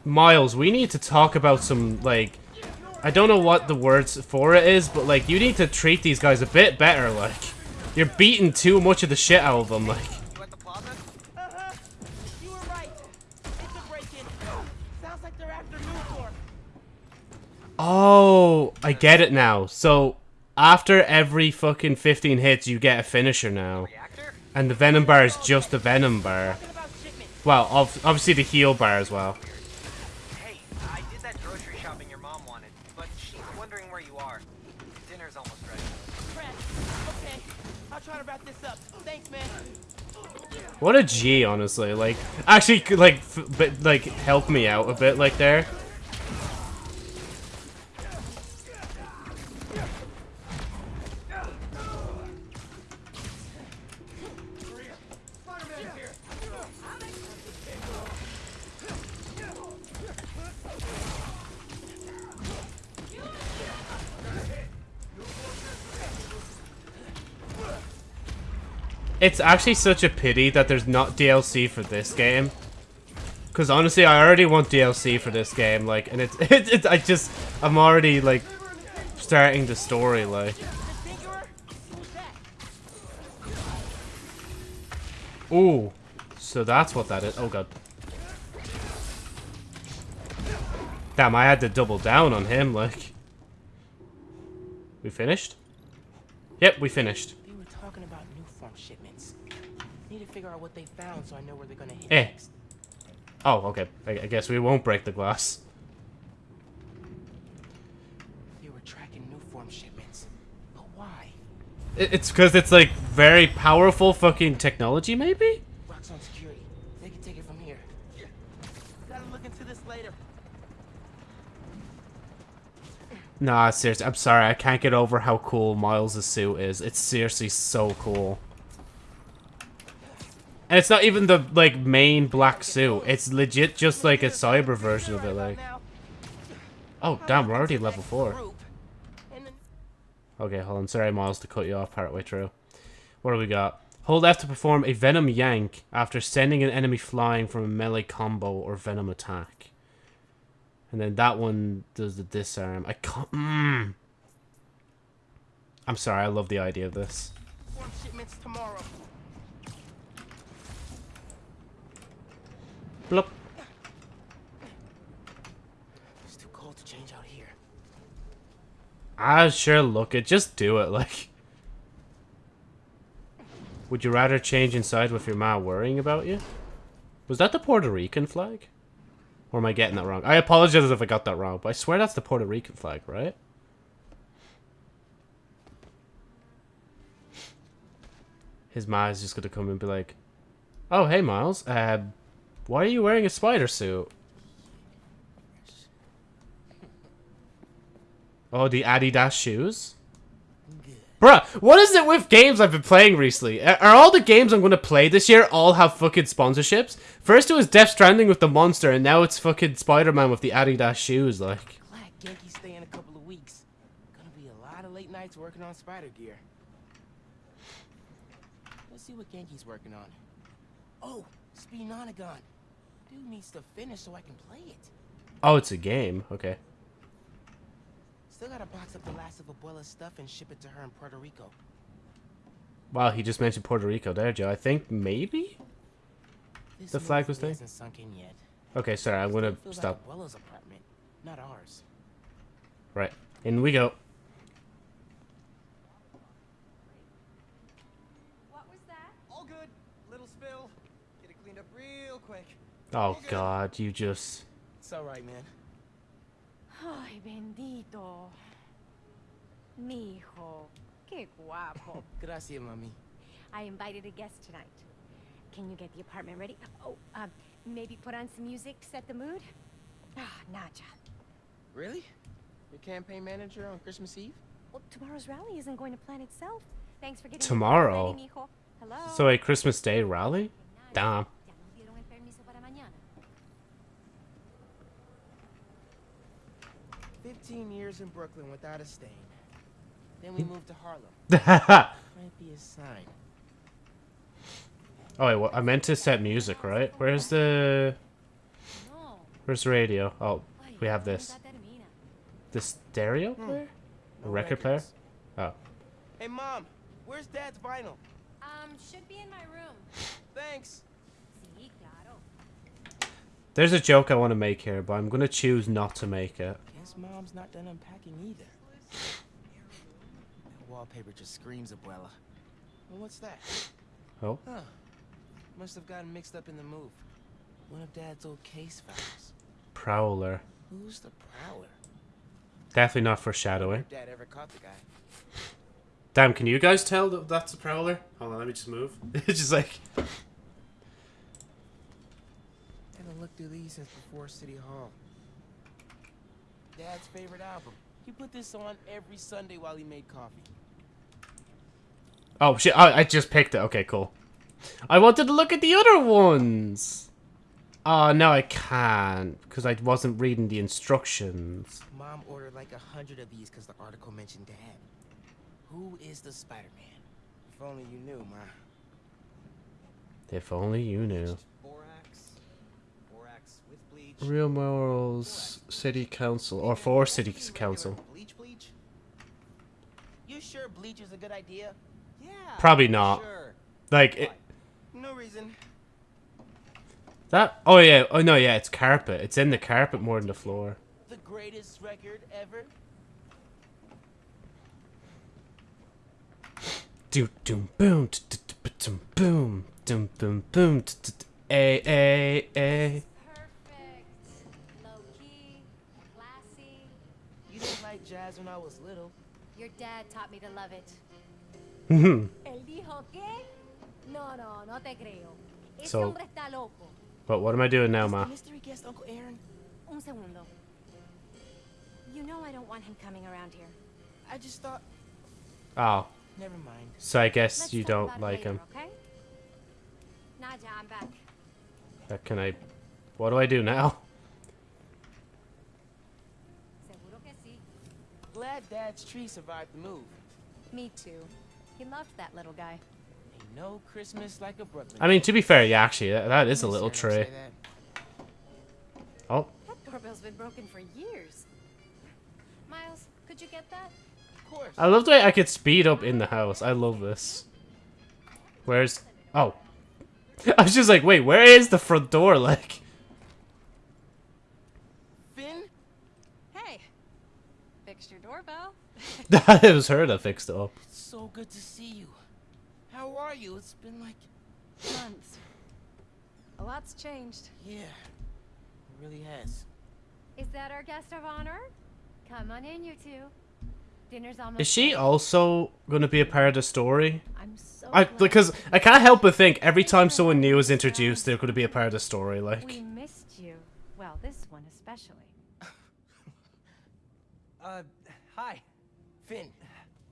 Miles, we need to talk about some, like... I don't know what the words for it is, but, like, you need to treat these guys a bit better, like. You're beating too much of the shit out of them, like. You at the plaza? Uh-huh. You were right. It's a break-in. Sounds like they're after Newport. Oh, I get it now. So, after every fucking 15 hits, you get a finisher now. And the Venom bar is just a Venom bar. Talking about shipments. Well, obviously the heal bar as well. Hey, I did that grocery shopping your mom wanted, but she's wondering where you are. Dinner's almost ready. Crap. Okay. I'll try to wrap this up. Thanks, man. What a G, honestly. Like, actually, like, f but, like, help me out a bit, like, there. It's actually such a pity that there's not DLC for this game. Because honestly, I already want DLC for this game, like, and it's, it, it, I just, I'm already, like, starting the story, like. Ooh, so that's what that is. Oh god. Damn, I had to double down on him, like. We finished? Yep, we finished. They were talking about new form shipments. Need to figure out what they found so I know where they're gonna hit Eh. next. Oh, okay. I, I guess we won't break the glass. They were tracking new form shipments. But why? It, it's because it's, like, very powerful fucking technology, maybe? Roxxon security. They can take it from here. Gotta look into this later. Nah, seriously, I'm sorry. I can't get over how cool Miles' suit is. It's seriously so cool. And it's not even the, like, main black suit. It's legit just, like, a cyber version of it, like. Oh, damn, we're already level 4. Okay, hold on. Sorry, Miles, to cut you off partway through. What do we got? Hold F to perform a Venom Yank after sending an enemy flying from a melee combo or Venom attack. And then that one does the disarm. I can't... Mm. I'm sorry, I love the idea of this. Shipments tomorrow. Blup. It's too cold to change out here. Ah, sure, look it. Just do it, like... Would you rather change inside with your ma worrying about you? Was that the Puerto Rican flag? Or am I getting that wrong? I apologize if I got that wrong, but I swear that's the Puerto Rican flag, right? His ma is just gonna come and be like, Oh, hey, Miles. Uh, why are you wearing a spider suit? Oh, the Adidas shoes? Bruh, what is it with games I've been playing recently? Are all the games I'm gonna play this year all have fucking sponsorships? First it was Death Stranding with the monster, and now it's fucking Spider-Man with the Adidas shoes, like. Ganke's staying a couple of weeks. Gonna be a lot of late nights working on spider gear. Let's see what Ganke's working on. Oh, Speenonagon. Dude needs to finish so I can play it. Oh, it's a game. Okay. Still gotta box up the last of Abuela's stuff and ship it to her in Puerto Rico. Wow, he just mentioned Puerto Rico there, Joe. I think maybe? This the flag was there? sunk in yet. Okay, sorry, I'm gonna stop. like Abuela's apartment, not ours. Right, in we go. What was that? All good. Little spill. Get it cleaned up real quick. Oh God, you just. It's alright, man. Ay, bendito. Mi hijo. Qué guapo. Gracias, mami. I invited a guest tonight. Can you get the apartment ready? Oh, um, maybe put on some music, set the mood? Ah, Naja. Really? Your campaign manager on Christmas Eve? Well, tomorrow's rally isn't going to plan itself. Thanks for getting the Tomorrow? ready, mijo. Hello? So a Christmas Day rally? Damn. 15 years in Brooklyn without a stain. Then we moved to Harlem. oh Might be a sign. wait, well, I meant to set music, right? Where's the? Where's the radio? Oh, we have nunca this. The stereo player? A No record player? Oh. Hey, Mom, where's Dad's vinyl? Um, should be in my room. Thanks. There's a joke I want to make here, but I'm gonna choose not to make it. Guess Mom's not done unpacking either. That wallpaper just screams Abuela. Well, what's that? Oh. Huh. Must have gotten mixed up in the move. One of Dad's old case files. Prowler. Who's the prowler? Definitely not foreshadowing. Dad ever caught the guy. Damn, can you guys tell that that's a prowler? Hold on, let me just move. it's just like. I Haven't looked through these since before City Hall. Dad's favorite album. He put this on every Sunday while he made coffee. Oh shit! I, I just picked it. Okay, cool. I wanted to look at the other ones. Oh no, I can't because I wasn't reading the instructions. Mom ordered like a hundred of these because the article mentioned Dad. Who is the Spider-Man? If only you knew, Ma. If only you knew. Borax. Borax with bleach. Real Morals City Council or for City Council. Bleach, bleach. You sure bleach is a good idea? Yeah. Probably not. Sure. Like it, No reason. that. Oh yeah. Oh no. Yeah. It's carpet. It's in the carpet more than the floor. The greatest record ever. Do doom boom boom boom boom t- a a a. jazz when I was little. Your dad taught me to love it. Mhm. ¿Él dijo qué? No, no, no te creo. Ese So- hombre está loco. But what am I doing now, Ma? mystery guest Uncle Aaron? Un segundo. You know I don't want him coming around here. I just thought. Oh, Never mind. so I guess Let's you don't like later, him. Okay? Naja, I'm back. Uh, can I? What do I do now? Glad Dad's tree survived the move. Me too. He loved that little guy. Ain't no Christmas like a Brooklyn. I mean, to be fair, yeah, actually, that, that is a little hearing him tray. say that. Oh, That doorbell's been broken for years. Miles, could you get that? Of course. I love the way I could speed up in the house. I love this. Where's? Oh, I was just like, wait, where is the front door? Like, Phin? Hey, fixed your it was her that fixed it up. It's so good to see you. How are you? It's been like. Months. A lot's changed. Yeah. It really has. Is that our guest of honor? Come on in, you two. Dinner's almost. Is she ready. also gonna be a part of the story? I'm so. I because I can't help but think every time someone new is introduced, they're gonna be a part of the story. Like we missed you. Well, this one especially. Uh, hi. Phin,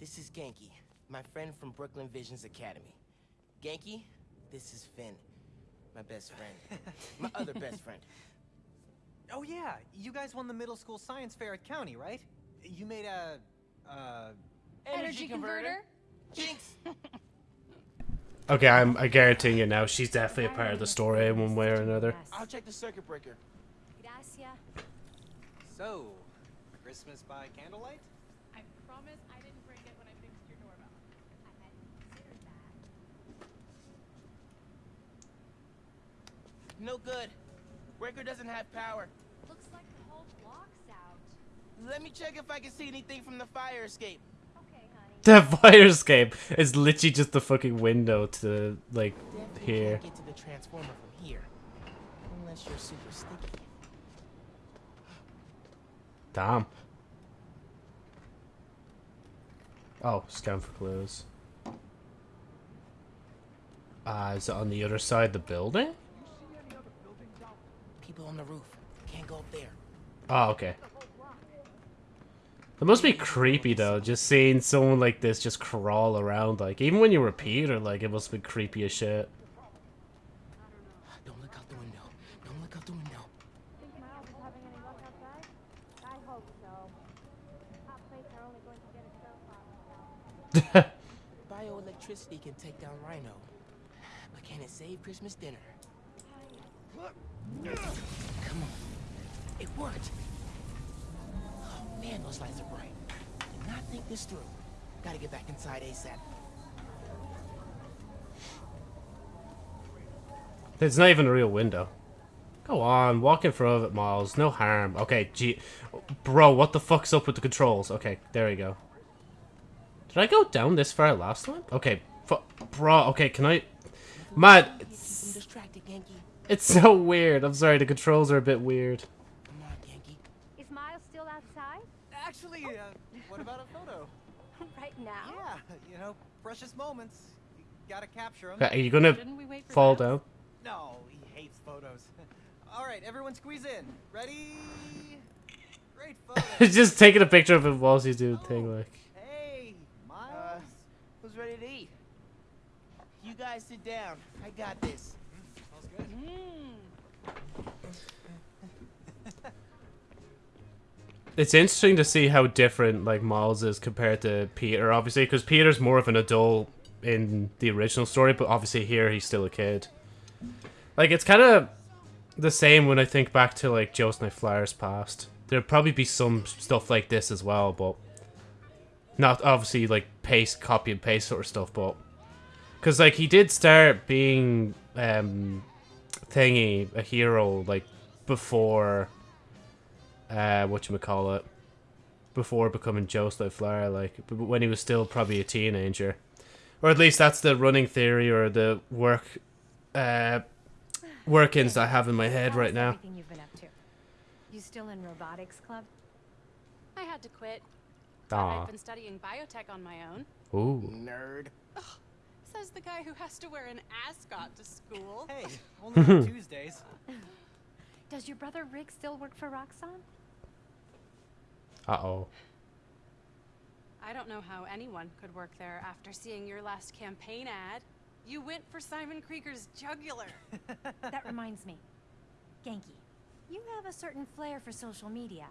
this is Ganke, my friend from Brooklyn Visions Academy. Ganke, this is Phin, my best friend. my other best friend. Oh yeah, you guys won the middle school science fair at County, right? You made a, uh, Energy converter? Jinx! okay, I'm I guarantee you now, she's definitely a part of the story in one way or another. I'll check the circuit breaker. Gracias. so, Christmas by candlelight? I promise I didn't break it when I fixed your doorbell. I hadn't considered that. No good. Breaker doesn't have power. Looks like the whole block's out. Let me check if I can see anything from the fire escape. Okay, honey. The fire escape is literally just the fucking window to like Definitely here. can't get to the transformer from here. Unless you're super sticky. Damn. Oh, scan for clues. Uh, is it on the other side of the building? People on the roof. Can't go up there. Oh, okay. It must be creepy though, just seeing someone like this just crawl around. Like, even when you were Peter, like, it must be creepy as shit. Don't look out the window. Don't look out the window. Think Miles is having any luck outside? I hope so. Hot plates are only going to get us so far. Bioelectricity can take down Rhino. But can it save Christmas dinner? Come on. It worked. Oh man, those lights are bright. Did not think this through. Gotta get back inside ASAP. It's not even a real window. Go on, walk in front of it, Miles. No harm. Okay, gee. Bro, what the fuck's up with the controls? Okay, there we go. Did I go down this far last time? Okay, fu- bro, okay, can I... Man, it's, it's so weird. I'm sorry, the controls are a bit weird. Come on, Yankee. Is Miles still outside? Actually, uh, what about a photo? right now? Yeah, you know, precious moments. You gotta capture them. Okay, are you gonna Shouldn't we wait for fall Miles? down? No, he hates photos. All right, everyone squeeze in. Ready? Great photo. just taking a picture of him whilst he's doing the thing, like... hey, Miles. Uh, who's ready to eat? You guys sit down. I got this. Smells good. It's interesting to see how different like Miles is compared to Peter, obviously, because Peter's more of an adult in the original story, but obviously here he's still a kid. Like it's kind of the same when I think back to like Joe Night Flyers past. There'd probably be some stuff like this as well, but not obviously like paste, copy and paste sort of stuff, but because like he did start being um thingy a hero like before uh what you call it before becoming Joe Flower like when he was still probably a teenager or at least that's the running theory or the work uh workings I have in my head right now Everything you've been up to? You still in robotics club? I had to quit. But I've been studying biotech on my own. ooh Nerd. Says the guy who has to wear an ascot to school. Hey, only on Tuesdays. Does your brother Rick still work for Roxxon? uh-oh I don't know how anyone could work there after seeing your last campaign ad. You went for Simon Krieger's jugular. that reminds me. Ganke, you have a certain flair for social media.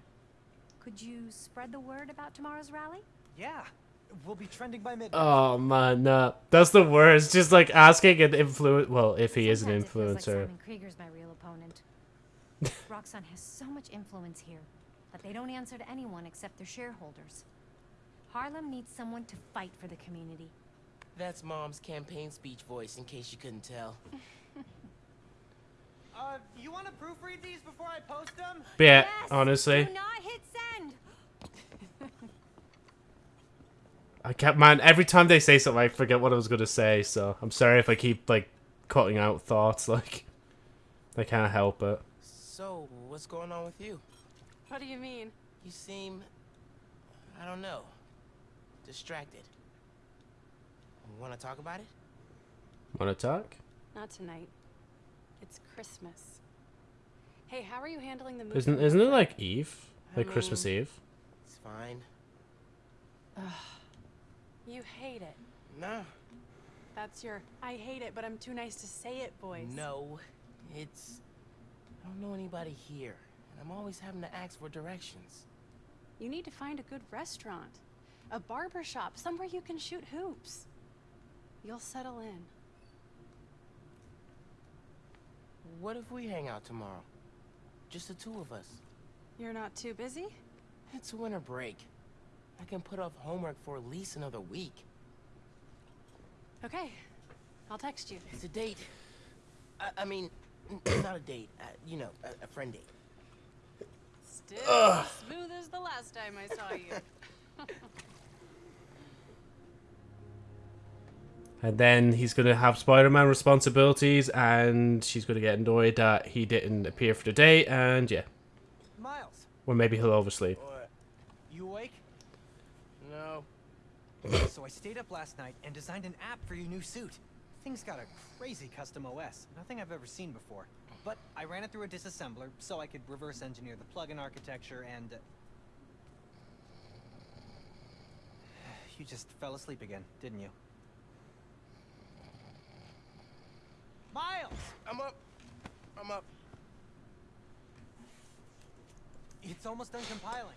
Could you spread the word about tomorrow's rally? Yeah, we'll be trending by midnight. oh man no that's the worst just like asking an influence well if he is an Sometimes it feels like influencer Simon Krieger's my real opponent. Roxxon has so much influence here, but they don't answer to anyone except their shareholders. Harlem needs someone to fight for the community. That's Mom's campaign speech voice, in case you couldn't tell. Uh, you want to proofread these before I post them? yeah Yes! honestly Do not hit I can't, man. Every time they say something, I forget what I was gonna say. So I'm sorry if I keep like cutting out thoughts. Like I can't help it. So, what's going on with you? What do you mean? You seem, I don't know, distracted. Want to talk about it? Want to talk? Not tonight. It's Christmas. Hey, how are you handling the move? Isn't isn't it like Eve, like Christmas mean- Eve? It's fine. You hate it. No. That's your I hate it, but I'm too nice to say it boys. No. It's, I don't know anybody here, and I'm always having to ask for directions. You need to find a good restaurant, a barber shop, somewhere you can shoot hoops. You'll settle in. What if we hang out tomorrow? Just the two of us. You're not too busy? It's a winter break. I can put off homework for at least another week. Okay. I'll text you. It's a date. I, I mean, not a date. Uh, you know, a, a friend date. Still as smooth as the last time I saw you. And then he's going to have Spider-Man responsibilities, and she's going to get annoyed that he didn't appear for the date, and yeah. Miles, Or maybe he'll oversleep. What? you awake? No. So I stayed up last night and designed an app for your new suit. Thing's got a crazy custom OS, nothing I've ever seen before. But I ran it through a disassembler so I could reverse engineer the plugin architecture and... Uh... You just fell asleep again, didn't you? Miles! I'm up. I'm up. It's almost done compiling.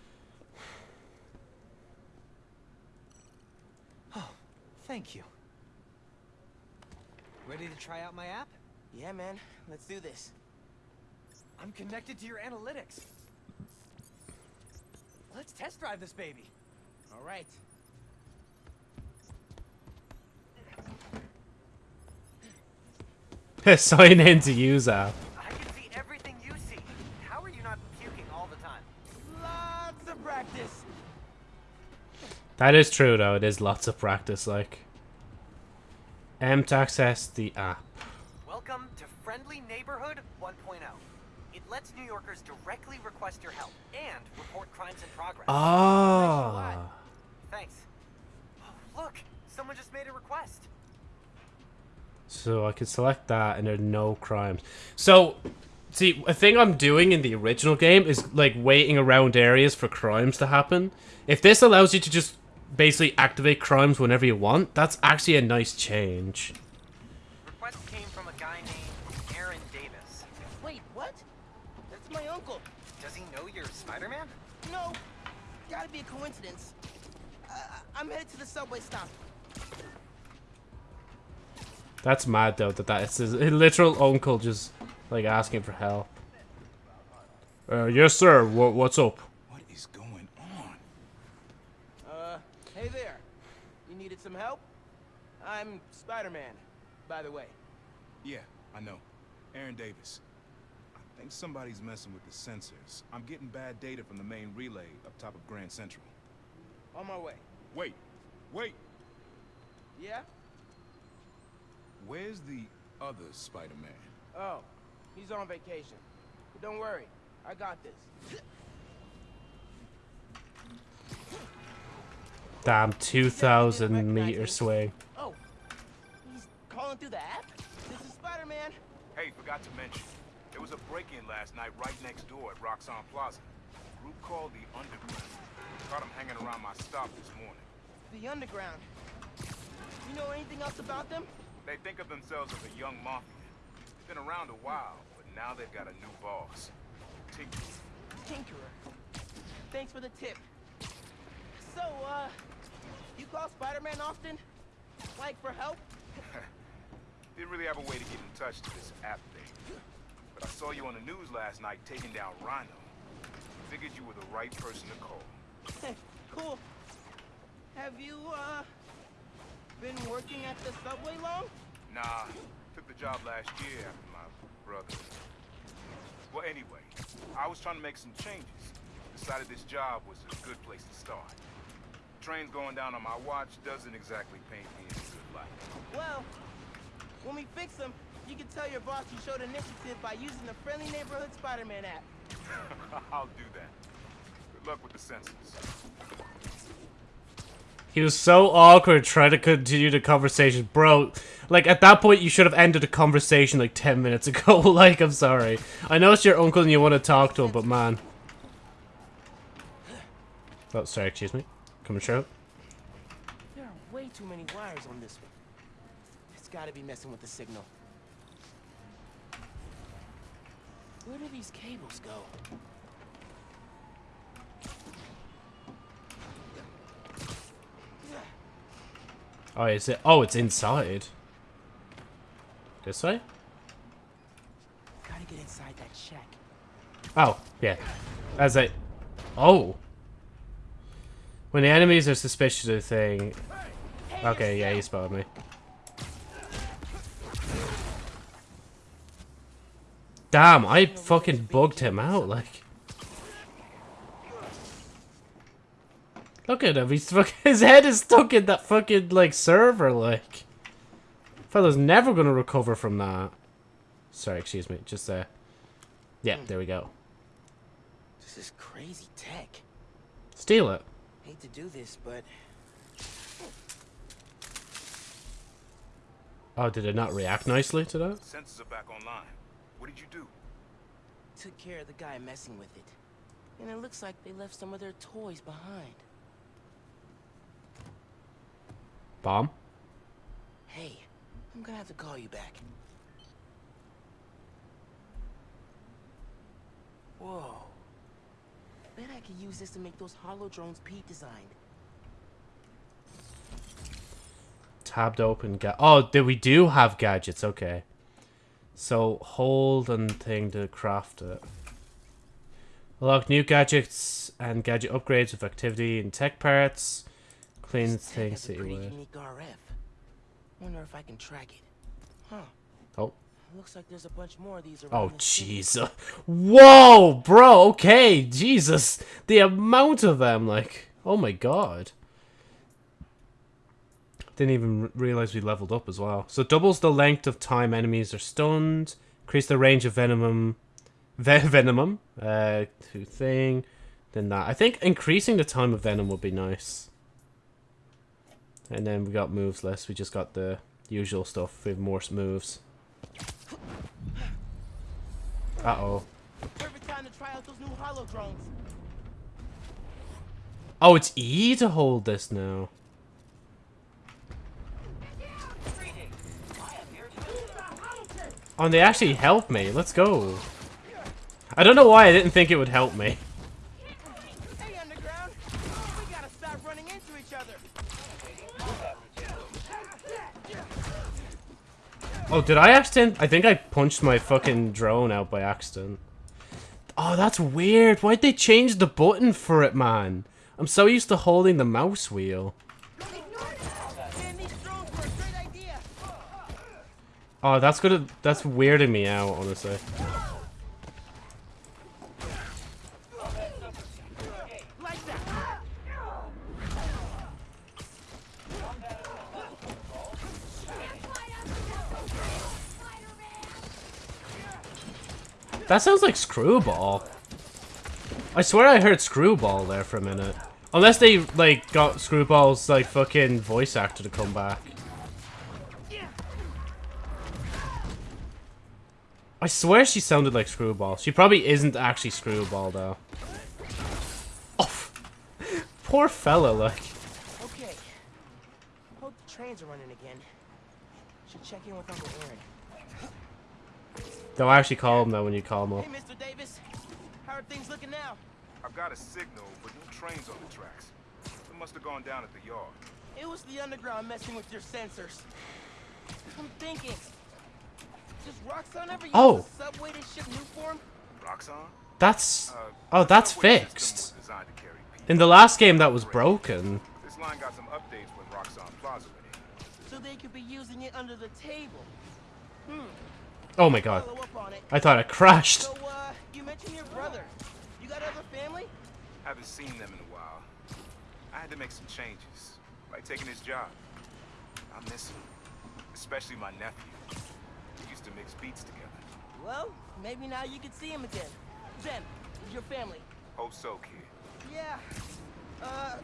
Thank you. Ready to try out my app? Yeah, man. Let's do this. I'm connected to your analytics. Let's test drive this baby. All right. Sign in to use app. That is true, though. It is lots of practice, like. M to access the app. Welcome to Friendly Neighborhood 1.0. It lets New Yorkers directly request your help and report crimes in progress. Ah. Thanks. Oh, look, someone just made a request. So I can select that, and there are no crimes. So, see, a thing I'm doing in the original game is like waiting around areas for crimes to happen. If this allows you to just basically activate crimes whenever you want, that's actually a nice change. Request came from a guy named Aaron Davis. Wait, what? That's my uncle. Does he know you're Spider-Man? No. Gotta be a coincidence. Uh, I'm headed to the subway stop. That's mad though that that is his literal uncle just like asking for help. Uh, yes, sir. What what's up? What is going on? Uh, hey there. You needed some help? I'm Spider-Man, by the way. Yeah, I know. Aaron Davis. I think somebody's messing with the sensors. I'm getting bad data from the main relay up top of Grand Central. On my way. Wait, wait. Yeah? Where's the other Spider-Man? Oh, he's on vacation. But don't worry, I got this. Damn, two thousand meter swing. Oh, he's calling through the app? This is Spider-Man. Hey, forgot to mention. There was a break-in last night right next door at Roxxon Plaza. A group called the Underground. Caught him hanging around my stop this morning. The Underground. You know anything else about them? They think of themselves as a young mafia. Been around a while, but now they've got a new boss. Tinker. Tinkerer. Thanks for the tip. So, uh, you call Spider-Man often? Like, for help? Didn't really have a way to get in touch to this app thing. But I saw you on the news last night taking down Rhino. Figured you were the right person to call. Hey, cool. Have you, uh, been working at the subway long? Nah, took the job last year after my brother. Well, anyway, I was trying to make some changes. Decided this job was a good place to start. Trains going down on my watch doesn't exactly paint me in a good light. Well, when we fix them, you can tell your boss you showed initiative by using the Friendly Neighborhood Spider-Man app. I'll do that. Good luck with the sensors. He was so awkward trying to continue the conversation. Bro, like, at that point, you should have ended the conversation, like, 10 minutes ago. like, I'm sorry. I know it's your uncle and you want to talk to him, but man. Oh, sorry, excuse me. Coming straight. There are way too many wires on this one. It's gotta be messing with the signal. Where do these cables go? Oh, is it? Oh, it's inside. This way? Gotta get inside that shack. Oh, yeah. As I... Oh. When the enemies are suspicious of a thing... Okay, yeah, he spotted me. Damn, I fucking bugged him out, like. Look at him, he's fucking, his head is stuck in that fucking, like, server, like. Fella's never gonna recover from that. Sorry, excuse me, just, uh... Yeah, there we go. This is crazy tech. Steal it. Hate to do this, but Oh, did it not react nicely to that? Sensors are back online. What did you do? took care of the guy messing with it. And it looks like they left some of their toys behind. Bomb? Hey, I'm gonna have to call you back. Whoa. Bet I could use this to make those holo drones Pete designed. Tabbed open Oh, did we do have gadgets? Okay. So, hold and thing to craft it. Unlock new gadgets and gadget upgrades with activity and tech parts. Clean This things that you pretty unique RF. Wonder if I can track it. Huh. Oh. Looks like there's a bunch more of these around Oh, the city. Whoa, bro. Okay, Jesus. The amount of them, like, oh my god. Didn't even realize we leveled up as well. So doubles the length of time enemies are stunned. Increase the range of venomum, ve- venomum, uh, thing. Then that. I think increasing the time of venom would be nice. And then we got moves less. We just got the usual stuff. We have more moves. Uh oh. Perfect time to try out those new holo drones. Oh, it's E to hold this now. Oh, and they actually help me. Let's go. I don't know why I didn't think it would help me. Hey, Underground! We gotta stop running into each other. Oh, did I accident? I think I punched my fucking drone out by accident. Oh, that's weird. Why'd they change the button for it, man? I'm so used to holding the mouse wheel. Oh, that's gonna that's weirding me out, honestly. That sounds like Screwball. I swear I heard Screwball there for a minute. Unless they, like, got Screwball's, like, fucking voice actor to come back. I swear she sounded like Screwball. She probably isn't actually Screwball, though. Oh, poor fella, like. Okay. Hope the trains are running again. Should check in with Uncle Aaron. Don't actually call him, though, when you call him up. Hey, Mr. Davis. How are things looking now? I've got a signal, but no trains on the tracks. They must have gone down at the yard. It was the underground messing with your sensors. I'm thinking. Does Roxxon ever use Oh. the subway to ship new form? Roxxon? That's... Uh, Oh, that's fixed. was designed to carry people. In the last game, that was broken. This line got some updates when Roxxon Plaza went in. So they could be using it under the table. Hmm. Oh my god. Follow up on it. I thought I crashed. So, uh, you mentioned your brother. You got other family? Haven't seen them in a while. I had to make some changes, like taking his job. I miss him, especially my nephew. We used to mix beats together. Well, maybe now you can see him again. Zen, your family. Hope so, kid. Yeah. Uh,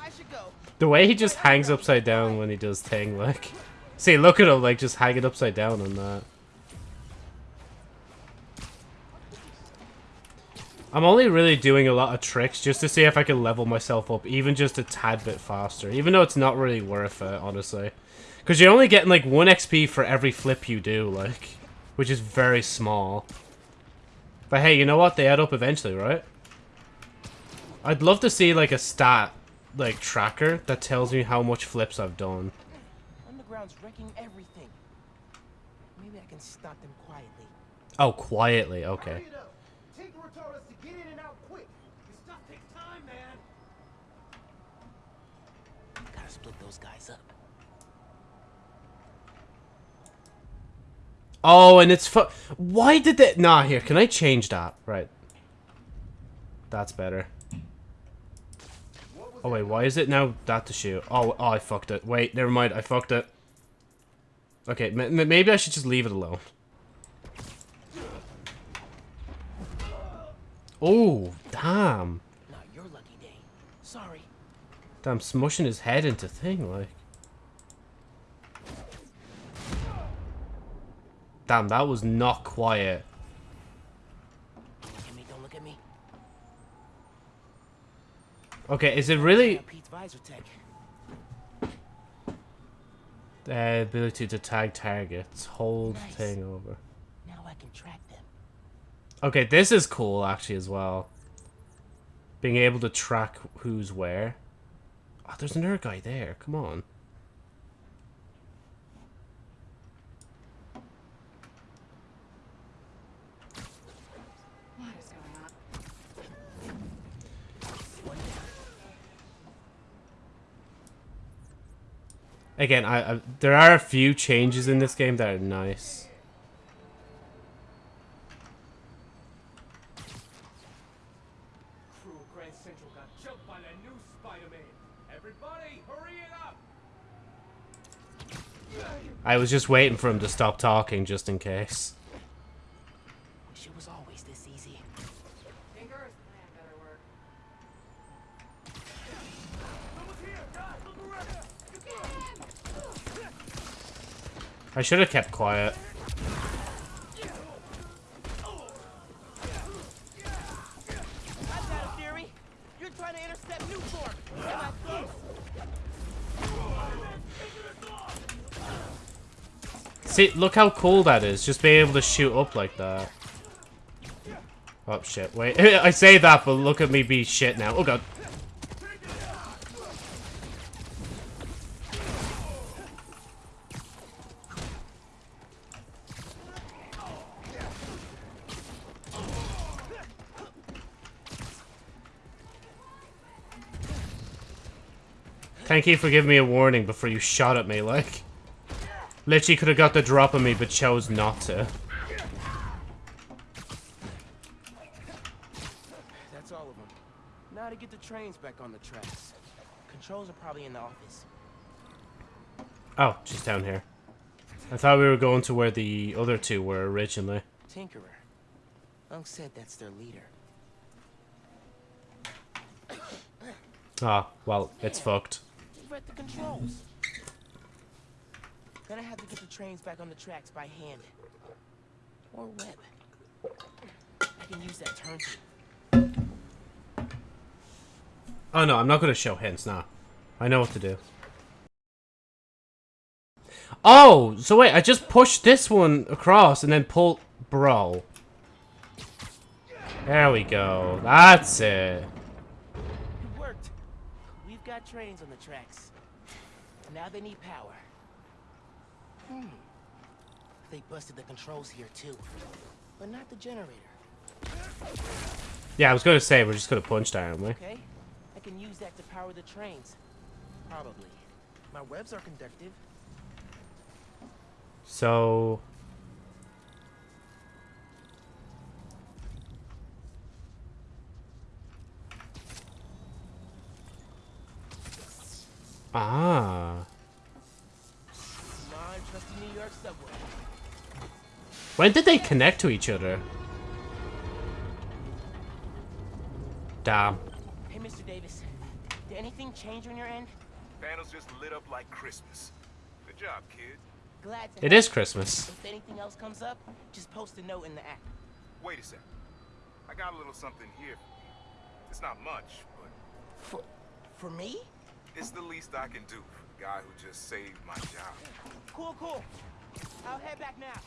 I should go. The way he just hangs upside down when he does thing, like... See, look at him, like, just hanging upside down on that. I'm only really doing a lot of tricks just to see if I can level myself up even just a tad bit faster. Even though it's not really worth it, honestly. Because you're only getting, like, 1 XP for every flip you do, like... Which is very small. But hey, you know what? They add up eventually, right? I'd love to see, like, a stat, like, tracker that tells me how much flips I've done. Underground's wrecking everything. Maybe I can stop them quietly. Oh, quietly, okay. Tinkerer told us to get in and out quick. This stuff takes time, man. Gotta split those guys up. Oh, and it's fu- Why did that? Nah, here. Can I change that? Right. That's better. Oh wait, why is it now that to shoot? Oh, oh, I fucked it. Wait, never mind. I fucked it. Okay, maybe I should just leave it alone. Oh, damn. Not your lucky day. Sorry. Damn, smushing his head into thing, like. Damn, that was not quiet. Don't look at me, don't look at me. Okay, is it really... The ability to tag targets. Hold Nice. thing over. Now I can track them. Okay, this is cool, actually, as well. Being able to track who's where. Oh, there's another guy there. Come on. What is going on? Again, I, I there are a few changes in this game that are nice. Crew of Grand Central got jumped by that new Spider-Man. Everybody, hurry it up! I was just waiting for him to stop talking just in case. Wish it was always this easy. Tinker's plan better work. I should have kept quiet. See, look how cool that is. Just being able to shoot up like that. Oh, shit. Wait. I say that, but look at me be shit now. Oh, God. Thank you for giving me a warning before you shot at me, like. Literally could have got the drop on me, but chose not to. That's all of them. Now to get the trains back on the tracks. Controls are probably in the office. Oh, she's down here. I thought we were going to where the other two were originally. Tinkerer. Unc said that's their leader. Ah, well, it's fucked. You've the controls. Gonna have to get the trains back on the tracks by hand. Or web. I can use that turn. Oh no, I'm not to show hints now. I know what to do. Oh, so wait, I just pushed this one across and then pull... Bro. There we go. That's it. Trains on the tracks. Now they need power. Hmm. They busted the controls here too. But not the generator. Yeah, I was going to say, we're just going to punch aren't we? Okay. I can use that to power the trains. Probably. My webs are conductive. So... Ah. Come on, trusty New York subway. When did they connect to each other? Damn. Hey, Mr. Davis. Did anything change on your end? Panels just lit up like Christmas. Good job, kid. Glad to It help. is Christmas. If anything else comes up, just post a note in the app. Wait a sec. I got a little something here for you. It's not much, but For, for me? It's the least I can do for the guy who just saved my job. Cool, cool. I'll head back now.